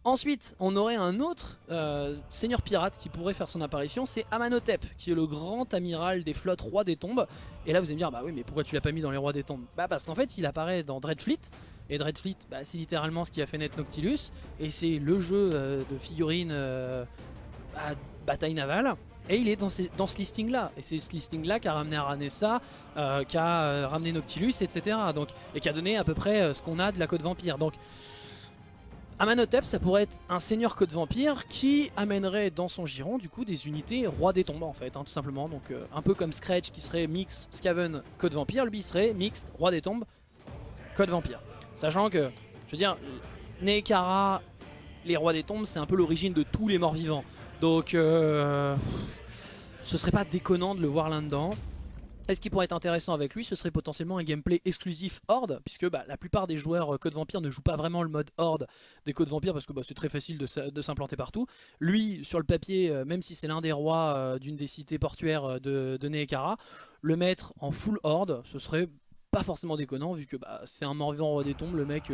Ensuite, on aurait un autre euh, seigneur pirate qui pourrait faire son apparition, c'est Amanotep, qui est le grand amiral des flottes roi des tombes. Et là vous allez me dire, bah oui mais pourquoi tu l'as pas mis dans les rois des tombes? Bah parce qu'en fait il apparaît dans Dreadfleet, et Dreadfleet bah, c'est littéralement ce qui a fait naître Noctilus, et c'est le jeu euh, de figurines à bataille navale. Et il est dans, ce listing là, et c'est ce listing là qui a ramené Aranessa, euh, qui a euh, ramené Noctilus, etc. Donc, et qui a donné à peu près euh, ce qu'on a de la côte vampire. Donc Amanotep ça pourrait être un seigneur côte vampire qui amènerait dans son giron du coup des unités roi des tombes en fait, hein, tout simplement. Donc un peu comme Scratch qui serait mix Skaven côte vampire, lui serait mixte roi des tombes côte vampire. Sachant que, je veux dire, Nekara, les rois des tombes, c'est un peu l'origine de tous les morts vivants. Donc euh, ce serait pas déconnant de le voir là-dedans. Et ce qui pourrait être intéressant avec lui, ce serait potentiellement un gameplay exclusif Horde, puisque bah, la plupart des joueurs euh, Code Vampire ne jouent pas vraiment le mode Horde des Code Vampire, parce que bah, c'est très facile de, s'implanter partout. Lui, sur le papier, euh, même si c'est l'un des rois d'une des cités portuaires de, de Neekara, le mettre en full Horde, ce serait pas forcément déconnant, vu que bah, c'est un mort-vivant roi des tombes, le mec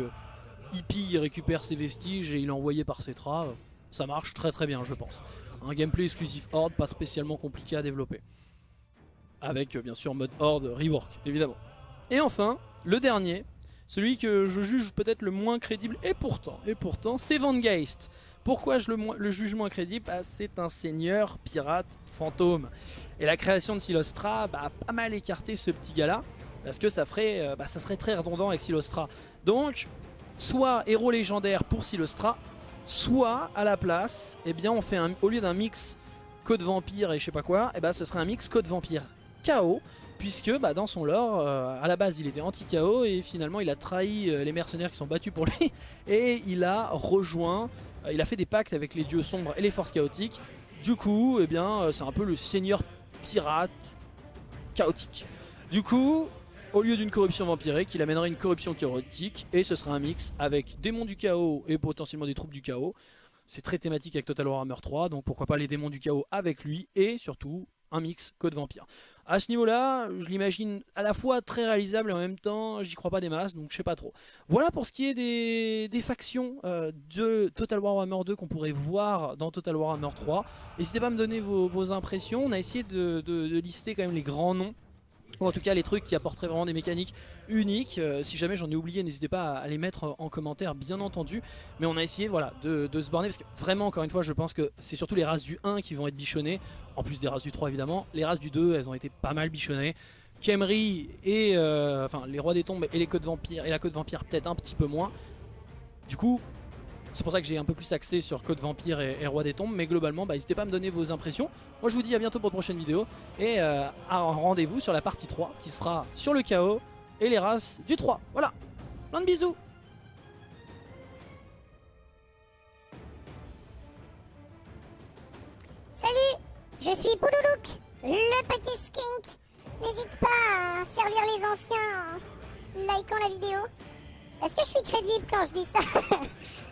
hippie, récupère ses vestiges et il est envoyé par ses traits ça marche très très bien je pense. Un gameplay exclusif Horde, pas spécialement compliqué à développer. Avec euh, bien sûr mode Horde rework évidemment. Et enfin, le dernier, celui que je juge peut-être le moins crédible, et pourtant, et pourtant, c'est Van Geist. Pourquoi je le, juge moins crédible? Bah, C'est un seigneur pirate fantôme. Et la création de Silostra bah, a pas mal écarté ce petit gars-là, parce que ça, ferait, euh, bah, ça serait très redondant avec Silostra. Donc, soit héros légendaire pour Silostra, Soit à la place, eh bien on fait au lieu d'un mix code vampire et je sais pas quoi, eh ben ce serait un mix code vampire KO puisque bah, dans son lore, euh, à la base il était anti-KO et finalement il a trahi euh, les mercenaires qui sont battus pour lui [LAUGHS] et il a rejoint, euh, il a fait des pactes avec les dieux sombres et les forces chaotiques. Du coup, eh bien c'est un peu le seigneur pirate chaotique. Du coup, au lieu d'une corruption vampirique, il amènerait une corruption chaotique et ce serait un mix avec démons du chaos et potentiellement des troupes du chaos. C'est très thématique avec Total Warhammer 3, donc pourquoi pas les démons du chaos avec lui et surtout un mix code vampire. À ce niveau-là, je l'imagine à la fois très réalisable et en même temps, j'y crois pas des masses, donc je sais pas trop. Voilà pour ce qui est des, factions euh, de Total Warhammer 2 qu'on pourrait voir dans Total Warhammer 3. N'hésitez pas à me donner vos, impressions, on a essayé de lister quand même les grands noms ou en tout cas les trucs qui apporteraient vraiment des mécaniques uniques. Euh, si jamais j'en ai oublié, n'hésitez pas à, les mettre en commentaire, bien entendu. Mais on a essayé voilà, de, se borner, parce que vraiment, encore une fois, je pense que c'est surtout les races du 1 qui vont être bichonnées, en plus des races du 3 évidemment. Les races du 2, elles ont été pas mal bichonnées. Kemri et euh, enfin les rois des tombes et les codes vampires et la côte vampire peut-être un petit peu moins. Du coup, c'est pour ça que j'ai un peu plus axé sur Code Vampire et, Roi des Tombes. Mais globalement, bah, n'hésitez pas à me donner vos impressions. Moi, je vous dis à bientôt pour une prochaine vidéo. Et euh, rendez-vous sur la partie 3 qui sera sur le chaos et les races du 3. Voilà. Plein de bisous. Salut, je suis Bouloulouk, le petit skink. N'hésite pas à servir les anciens en likant la vidéo. Est-ce que je suis crédible quand je dis ça? [LAUGHS]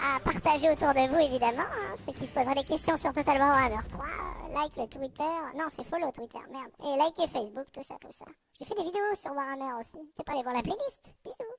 à partager autour de vous évidemment. Hein, ceux qui se poseraient des questions sur Total Warhammer 3, euh, like le Twitter, non c'est follow Twitter, merde. Et like Facebook, tout ça, tout ça. J'ai fait des vidéos sur Warhammer aussi, tu peux aller voir la playlist. Bisous